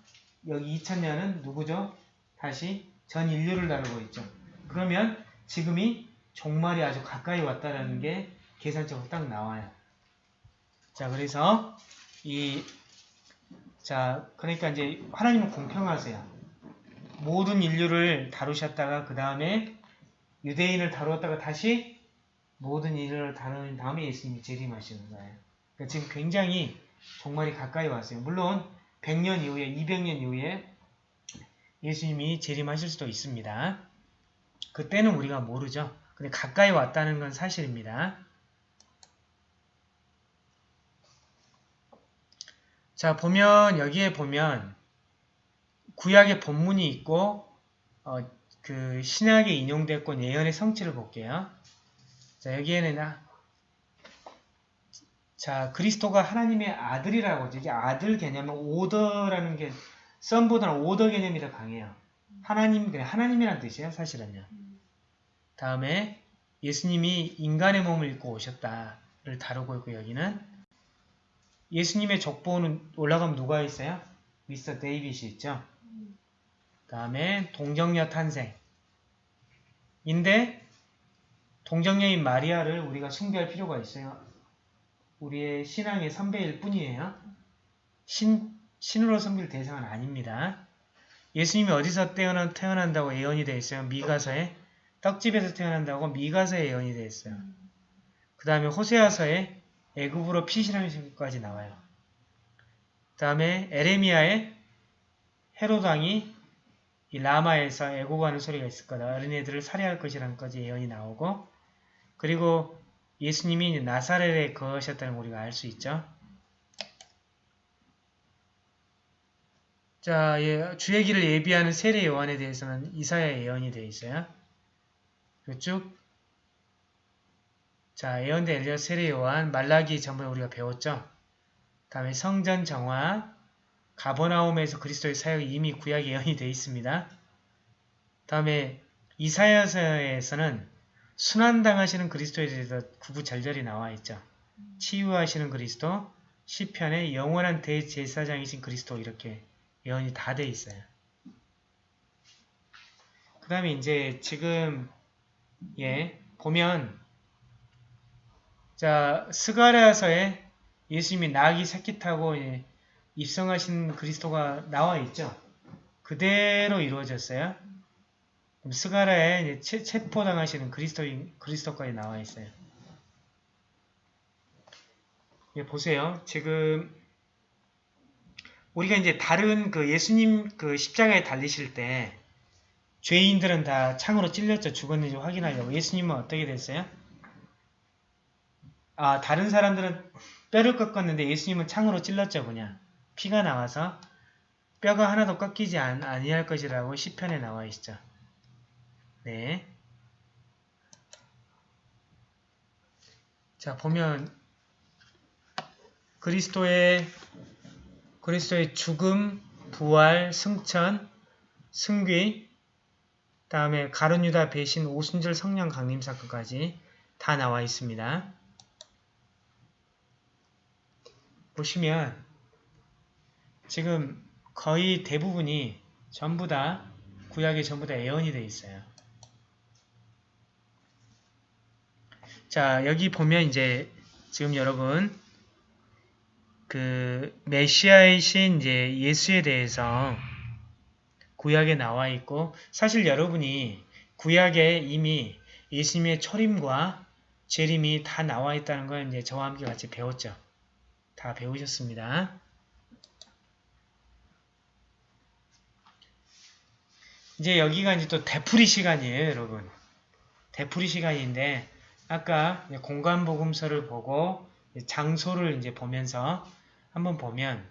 Speaker 1: 여기 2000년은 누구죠? 다시 전 인류를 다루고 있죠. 그러면 지금이 종말이 아주 가까이 왔다라는 게 계산적으로 딱 나와요. 자, 그래서 이 자, 그러니까 이제 하나님은 공평하세요. 모든 인류를 다루셨다가 그 다음에 유대인을 다루었다가 다시 모든 인류를 다루는 다음에 예수님이 재림하시는 거예요. 그러니까 지금 굉장히 종말이 가까이 왔어요. 물론 100년 이후에 200년 이후에 예수님이 재림하실 수도 있습니다. 그때는 우리가 모르죠. 근데 가까이 왔다는 건 사실입니다. 자, 보면 여기에 보면 구약의 본문이 있고 어, 그 신약에 인용됐고 예언의 성취를 볼게요. 자, 여기에는 아- 자, 그리스도가 하나님의 아들이라고. 이게 아들 개념은 오더라는 게 썸보다는 오더 개념이 더 강해요. 하나님, 그냥 하나님이란 뜻이에요, 사실은요. 다음에 예수님이 인간의 몸을 입고 오셨다를 다루고 있고 여기는 예수님의 족보는 올라가면 누가 있어요? 미스터 데이빗이 있죠. 다음에 동정녀 탄생. 인데 동정녀인 마리아를 우리가 숭배할 필요가 있어요. 우리의 신앙의 선배일 뿐이에요. 신, 신으로 섬길 대상은 아닙니다. 예수님이 어디서 태어난, 태어난다고 예언이 되어 있어요? 미가서에 떡집에서 태어난다고 미가서에 예언이 되어 있어요. 그 다음에 호세아서에 애굽으로 피신하시기까지 나와요. 그 다음에 에레미야에 헤로당이 이 라마에서 애고가는 소리가 있을 거다. 어린애들을 살해할 것이라는 까지 예언이 나오고 그리고 예수님이 나사렛에 거하셨다는 걸 우리가 알 수 있죠. 자, 예, 주의 길을 예비하는 세례 요한에 대해서는 이사야 예언이 되어 있어요. 쭉 자, 예언대 엘리야 세례 요한, 말라기 전부에 우리가 배웠죠. 다음에 성전 정화, 가버나움에서 그리스도의 사역이 이미 구약 예언이 되어 있습니다. 다음에 이사야서에서는 순환당하시는 그리스도에 대해서 구구 절절히 나와 있죠. 치유하시는 그리스도, 시편에 영원한 대제사장이신 그리스도 이렇게 예언이 다 돼 있어요. 그 다음에 이제 지금 예 보면 자 스가랴서에 예수님이 나귀 새끼 타고 예, 입성하신 그리스도가 나와 있죠. 그대로 이루어졌어요. 체, 체포당하시는 그리스도인 그리스도까지 나와 있어요. 예, 보세요. 지금 우리가 이제 다른 그 예수님 그 십자가에 달리실 때 죄인들은 다 창으로 찔렸죠. 죽었는지 확인하려고. 예수님은 어떻게 됐어요? 아 다른 사람들은 뼈를 꺾었는데 예수님은 창으로 찔렀죠 그냥 피가 나와서 뼈가 하나도 꺾이지 안, 아니할 것이라고 시편에 나와 있죠. 네. 자 보면 그리스도의 그리스도의 죽음, 부활, 승천, 승귀, 다음에 가룟유다 배신, 오순절 성령 강림 사건까지 다 나와 있습니다. 보시면 지금 거의 대부분이 전부 다 구약에 전부 다 예언이 되어 있어요. 자 여기 보면 이제 지금 여러분 그 메시아이신 이제 예수에 대해서 구약에 나와 있고 사실 여러분이 구약에 이미 예수님의 초림과 재림이 다 나와 있다는 걸 이제 저와 함께 같이 배웠죠. 다 배우셨습니다. 이제 여기가 이제 또 되풀이 시간이에요, 여러분. 되풀이 시간인데 아까 공간 복음서를 보고 장소를 이제 보면서 한번 보면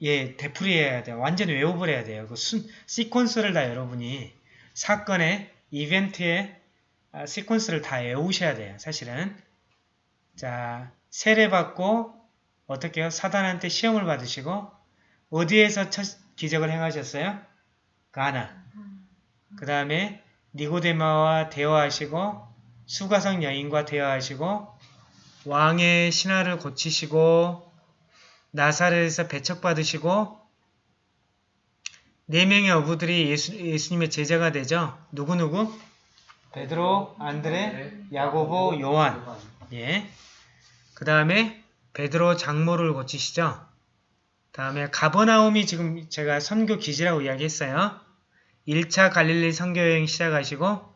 Speaker 1: 예, 되풀이 해야 돼요. 완전 외워버려야 려 돼요. 그 순, 시퀀스를 다 여러분이 사건의 이벤트의 아, 시퀀스를 다 외우셔야 돼요. 사실은. 자, 세례받고 어떻게 요 사단한테 시험을 받으시고 어디에서 첫 기적을 행하셨어요? 가나. 그 다음에 니고데마와 대화하시고 수가성 여인과 대화하시고 왕의 신하를 고치시고 나사렛에서 배척받으시고 네 명의 어부들이 예수, 예수님의 제자가 되죠. 누구누구? 베드로, 안드레, 야고보, 요한. 예. 그 다음에 베드로 장모를 고치시죠. 다음에 가버나움이 지금 제가 선교 기지라고 이야기했어요. 1차 갈릴리 선교여행 시작하시고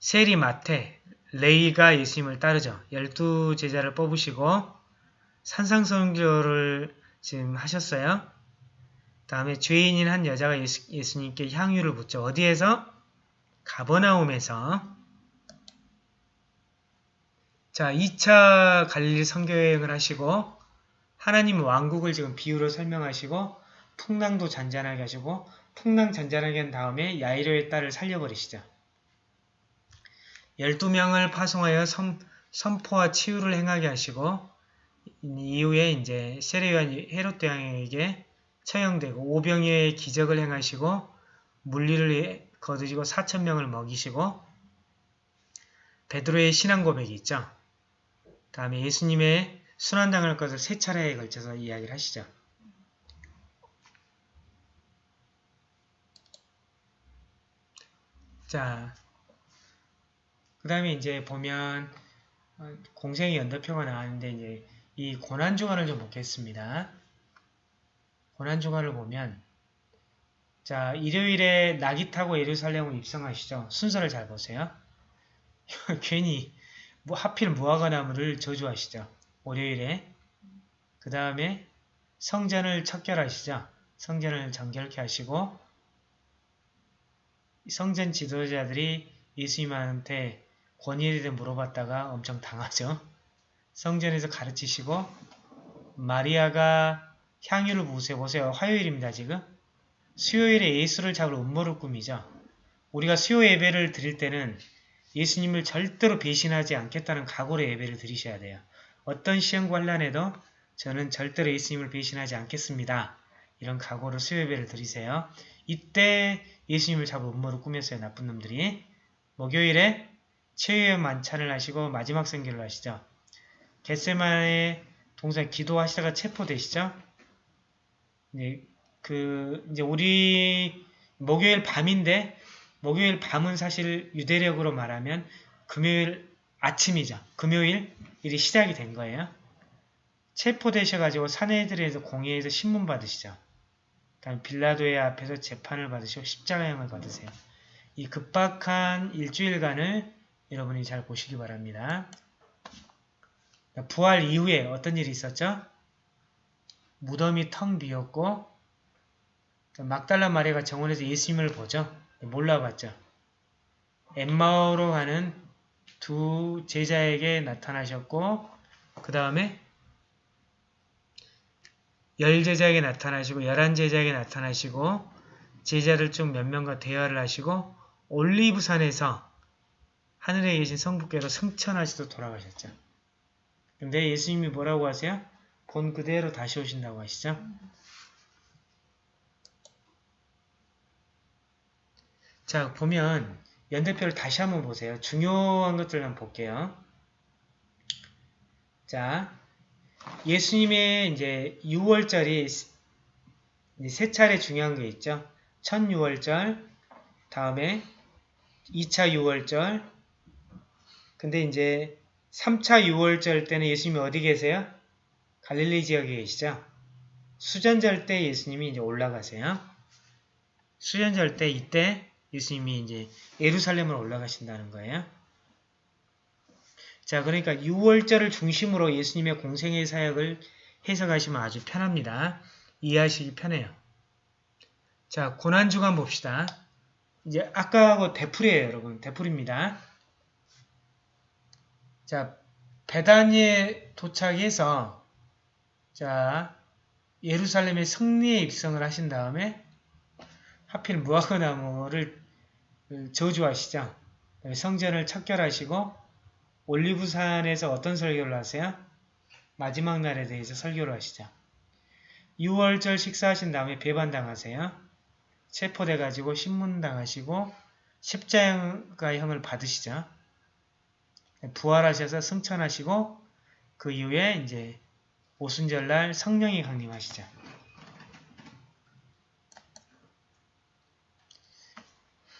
Speaker 1: 세리 마테, 레이가 예수님을 따르죠. 열두 제자를 뽑으시고 산상선교를 지금 하셨어요. 다음에 죄인인 한 여자가 예수, 예수님께 향유를 붓죠. 어디에서? 가버나움에서 자 2차 갈릴리 선교여행을 하시고 하나님 왕국을 지금 비유로 설명하시고 풍랑도 잔잔하게 하시고 풍랑 잔잔하게 한 다음에 야이로의 딸을 살려버리시죠. 12명을 파송하여 선, 선포와 치유를 행하게 하시고 이후에 이제 세례요한 헤롯 대왕에게 처형되고 오병이의 기적을 행하시고 물리를 거두시고 4천명을 먹이시고 베드로의 신앙 고백이 있죠. 다음에 예수님의 순환당할 것을 세 차례에 걸쳐서 이야기를 하시죠. 자, 그 다음에 이제 보면 어, 공생의 연도표가 나왔는데 이제 이 고난주간을 좀 보겠습니다. 고난주간을 보면 자 일요일에 낙이 타고 예루살렘을 입성하시죠. 순서를 잘 보세요. 괜히 뭐 하필 무화과나무를 저주하시죠. 월요일에 그 다음에 성전을 척결하시죠. 성전을 정결케 하시고 성전 지도자들이 예수님한테 권위에 대해 물어봤다가 엄청 당하죠. 성전에서 가르치시고 마리아가 향유를 부으세요. 보세요. 화요일입니다. 지금. 수요일에 예수를 잡을 음모를 꾸미죠. 우리가 수요 예배를 드릴 때는 예수님을 절대로 배신하지 않겠다는 각오로 예배를 드리셔야 돼요. 어떤 시험과 환란에도 저는 절대로 예수님을 배신하지 않겠습니다. 이런 각오로 수요 예배를 드리세요. 이때 예수님을 잡을 음모를 꾸몄어요. 나쁜 놈들이. 목요일에 최후의 만찬을 하시고 마지막 선교를 하시죠. 겟세만의 동산 기도하시다가 체포되시죠. 이제 그 이제 우리 목요일 밤인데 목요일 밤은 사실 유대력으로 말하면 금요일 아침이죠. 금요일 일이 시작이 된 거예요. 체포되셔가지고 사내들에서 공회에서 신문 받으시죠. 다음 빌라도의 앞에서 재판을 받으시고 십자가형을 받으세요. 이 급박한 일주일간을 여러분이 잘 보시기 바랍니다. 부활 이후에 어떤 일이 있었죠? 무덤이 텅 비었고 막달라 마리가 정원에서 예수님을 보죠. 몰라봤죠. 엠마오로 가는 두 제자에게 나타나셨고 그 다음에 열 제자에게 나타나시고 열한 제자에게 나타나시고 제자들 중 몇 명과 대화를 하시고 올리브산에서 하늘에 계신 성부께로 승천하시도 돌아가셨죠. 근데 예수님이 뭐라고 하세요? 본 그대로 다시 오신다고 하시죠. 자 보면 연대표를 다시 한번 보세요. 중요한 것들만 볼게요. 자 예수님의 이제 6월절이 세 차례 중요한 게 있죠. 첫 6월절, 다음에 2차 6월절, 근데 이제 3차 6월절 때는 예수님이 어디 계세요? 갈릴리 지역에 계시죠? 수전절 때 예수님이 이제 올라가세요. 수전절 때 이때 예수님이 이제 예루살렘으로 올라가신다는 거예요. 자, 그러니까 6월절을 중심으로 예수님의 공생의 사역을 해석하시면 아주 편합니다. 이해하시기 편해요. 자, 고난주간 봅시다. 이제 아까하고 대풀이에요, 여러분. 대풀입니다. 자, 베다니에 도착해서 자, 예루살렘의 승리에 입성을 하신 다음에 하필 무화과나무를 저주하시죠. 성전을 척결하시고 올리브산에서 어떤 설교를 하세요? 마지막 날에 대해서 설교를 하시죠. 6월절 식사하신 다음에 배반당하세요. 체포돼가지고 신문당하시고 십자가형을 받으시죠. 부활하셔서 승천하시고 그 이후에 이제 오순절날 성령이 강림하시죠.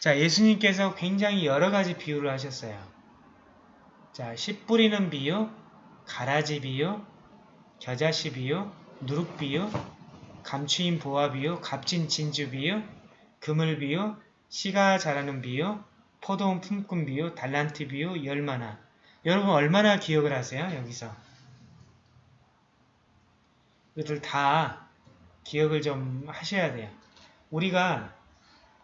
Speaker 1: 자, 예수님께서 굉장히 여러 가지 비유를 하셨어요. 자, 씨 뿌리는 비유, 가라지 비유, 겨자씨 비유, 누룩 비유, 감추인 보화 비유, 값진 진주 비유, 그물 비유, 씨가 자라는 비유, 포도원 품꾼 비유, 달란트 비유, 열마나. 여러분 얼마나 기억을 하세요? 여기서. 이것들 다 기억을 좀 하셔야 돼요. 우리가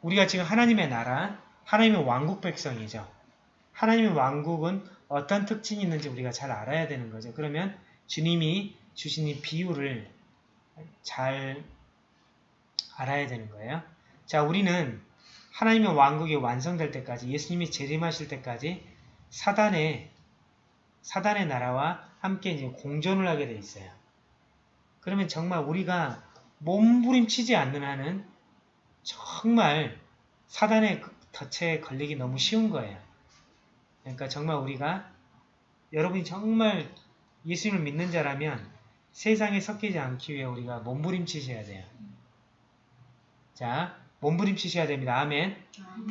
Speaker 1: 우리가 지금 하나님의 나라, 하나님의 왕국 백성이죠. 하나님의 왕국은 어떤 특징이 있는지 우리가 잘 알아야 되는 거죠. 그러면 주님이 주신 이 비유를 잘 알아야 되는 거예요. 자, 우리는 하나님의 왕국이 완성될 때까지 예수님이 재림하실 때까지 사단의 사단의 나라와 함께 이제 공존을 하게 돼 있어요. 그러면 정말 우리가 몸부림치지 않는 한은 정말 사단의 덫에 걸리기 너무 쉬운 거예요. 그러니까 정말 우리가 여러분이 정말 예수님을 믿는 자라면 세상에 섞이지 않기 위해 우리가 몸부림치셔야 돼요. 자, 몸부림치셔야 됩니다. 아멘.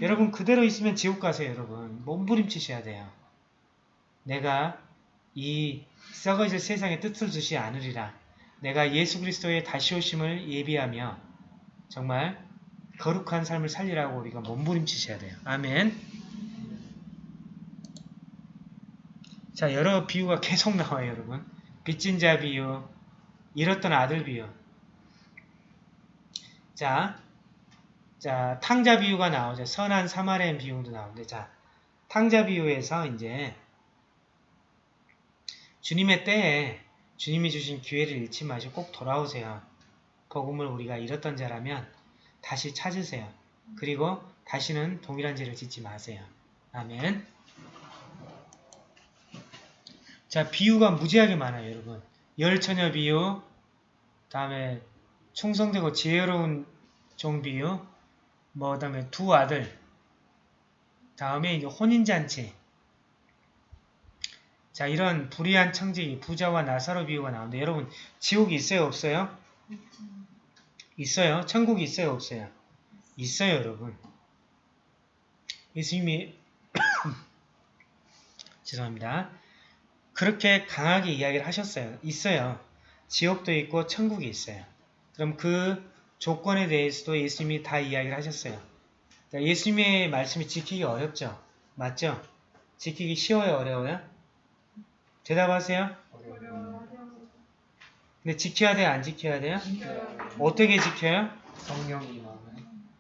Speaker 1: 여러분 그대로 있으면 지옥 가세요, 여러분. 몸부림치셔야 돼요. 내가 이 썩어질 세상의 뜻을 두지 않으리라. 내가 예수 그리스도의 다시 오심을 예비하며 정말 거룩한 삶을 살리라고 우리가 몸부림치셔야 돼요. 아멘. 자, 여러 비유가 계속 나와요, 여러분. 빚진 자 비유, 잃었던 아들 비유. 자, 자, 탕자 비유가 나오죠. 선한 사마리안 비유도 나오는데, 자, 탕자 비유에서 이제 주님의 때에 주님이 주신 기회를 잃지 마시고 꼭 돌아오세요. 복음을 우리가 잃었던 자라면 다시 찾으세요. 그리고 다시는 동일한 죄를 짓지 마세요. 아멘. 자, 비유가 무지하게 많아요, 여러분. 열처녀 비유, 다음에 충성되고 지혜로운 종 비유, 뭐, 다음에 두 아들, 다음에 이제 혼인잔치. 자, 이런 불의한 청지기, 부자와 나사로 비유가 나오는데, 여러분, 지옥이 있어요, 없어요? 있어요. 천국이 있어요, 없어요? 있어요, 여러분. 예수님이, 죄송합니다. 그렇게 강하게 이야기를 하셨어요. 있어요. 지옥도 있고 천국이 있어요. 그럼 그 조건에 대해서도 예수님이 다 이야기를 하셨어요. 예수님의 말씀이 지키기 어렵죠? 맞죠? 지키기 쉬워요? 어려워요? 대답하세요. 근데 지켜야 돼요? 안 지켜야 돼요? 어떻게 지켜요?
Speaker 3: 성령이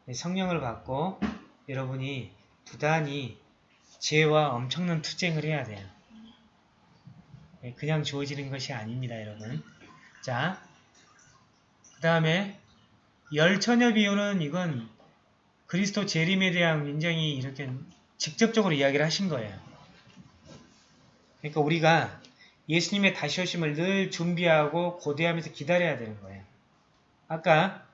Speaker 1: 네, 성령을 받고 여러분이 부단히 죄와 엄청난 투쟁을 해야 돼요. 예, 그냥 주어지는 것이 아닙니다, 여러분. 자, 그 다음에 열처녀 비유는 이건 그리스도 재림에 대한 굉장히 이렇게 직접적으로 이야기를 하신 거예요. 그러니까 우리가 예수님의 다시 오심을 늘 준비하고 고대하면서 기다려야 되는 거예요. 아까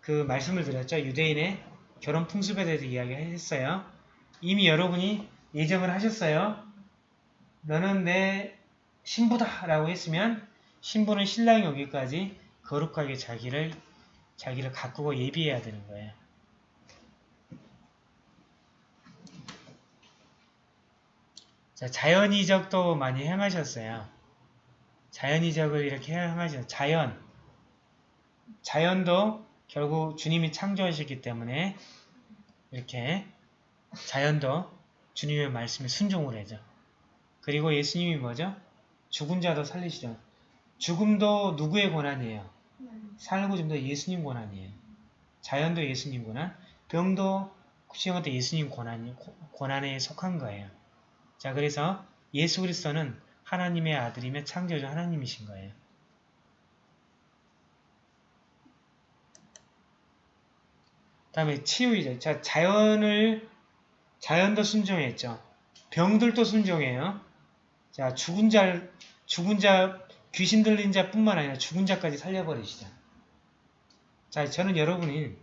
Speaker 1: 그 말씀을 드렸죠. 유대인의 결혼 풍습에 대해서 이야기했어요. 이미 여러분이 예정을 하셨어요. 너는 내 신부다 라고 했으면 신부는 신랑이 오기까지 거룩하게 자기를 자기를 가꾸고 예비해야 되는 거예요. 자, 자연이적도 많이 행하셨어요. 자연 이적을 이렇게 행하셨어요. 자연. 자연도 결국 주님이 창조하셨기 때문에 이렇게 자연도 주님의 말씀에 순종을 해죠. 그리고 예수님이 뭐죠? 죽은 자도 살리시죠. 죽음도 누구의 권한이에요? 살고 좀더 예수님 권한이에요. 자연도 예수님 권한, 병도 구시형도 예수님 권한, 권한에 속한 거예요. 자, 그래서 예수 그리스도는 하나님의 아들이며 창조주 하나님이신 거예요. 다음에 치유이죠. 자, 자연을, 자연도 순종했죠. 병들도 순종해요. 자, 죽은 자, 죽은 자, 귀신 들린 자 뿐만 아니라 죽은 자까지 살려버리시죠. 자, 저는 여러분이,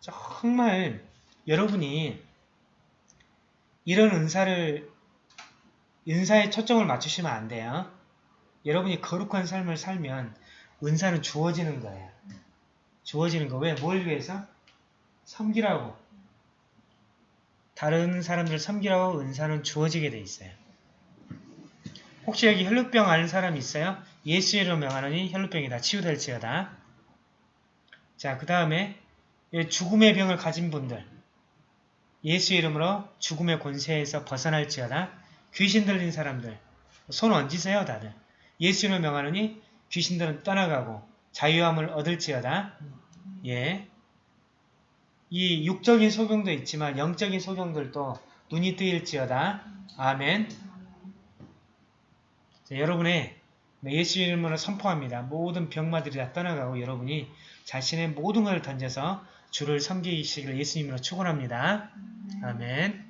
Speaker 1: 정말, 여러분이, 이런 은사를, 은사에 초점을 맞추시면 안 돼요. 여러분이 거룩한 삶을 살면, 은사는 주어지는 거예요. 주어지는 거. 왜? 뭘 위해서? 섬기라고. 다른 사람들 섬기라고 은사는 주어지게 돼 있어요. 혹시 여기 혈루병 앓는 사람 있어요? 예수 이름으로 명하노니 혈루병이 다 치유될지어다. 자, 그 다음에 죽음의 병을 가진 분들 예수 이름으로 죽음의 권세에서 벗어날지어다. 귀신 들린 사람들 손 얹으세요 다들. 예수 이름으로 명하노니 귀신들은 떠나가고 자유함을 얻을지어다. 예. 이 육적인 소경도 있지만 영적인 소경들도 눈이 뜨일지어다. 아멘. 자, 여러분의 예수 이름으로 선포합니다. 모든 병마들이 다 떠나가고 여러분이 자신의 모든 것을 던져서 주를 섬기시기를 예수님으로 축원합니다. 아멘.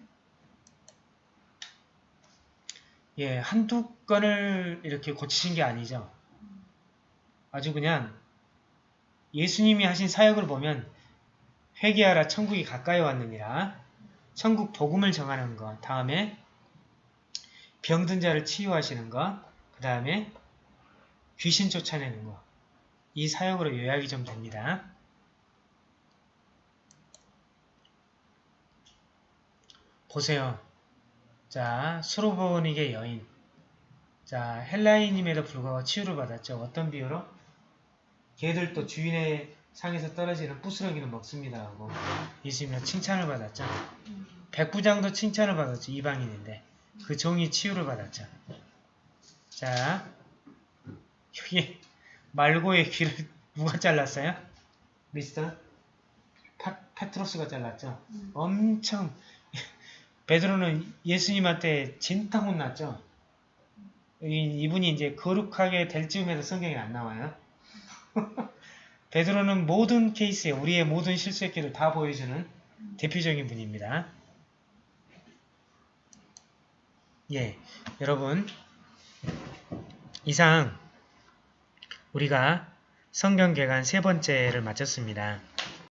Speaker 1: 예, 한두 건을 이렇게 고치신 게 아니죠. 아주 그냥 예수님이 하신 사역을 보면 회개하라 천국이 가까이 왔느니라 천국 복음을 정하는 것 다음에 병든 자를 치유하시는 것그 다음에 귀신 쫓아내는 것 이 사역으로 요약이 좀 됩니다. 보세요. 자, 수로보닉의 여인. 자, 헬라인임에도 불구하고 치유를 받았죠. 어떤 비유로? 개들도 주인의 상에서 떨어지는 부스러기는 먹습니다 하고 예수님은 칭찬을 받았죠. 백부장도 칭찬을 받았죠. 이방인인데 그 종이 치유를 받았죠. 자 여기 말고의 귀를 누가 잘랐어요? 미스터 파, 페트로스가 잘랐죠. 엄청 베드로는 예수님한테 진탕 혼났죠. 이, 이분이 이제 거룩하게 될 즈음에도 성경에 안 나와요. 베드로는 모든 케이스에 우리의 모든 실수의 길을 다 보여주는 대표적인 분입니다. 예, 여러분 이상 우리가 성경 개관 세 번째를 마쳤습니다.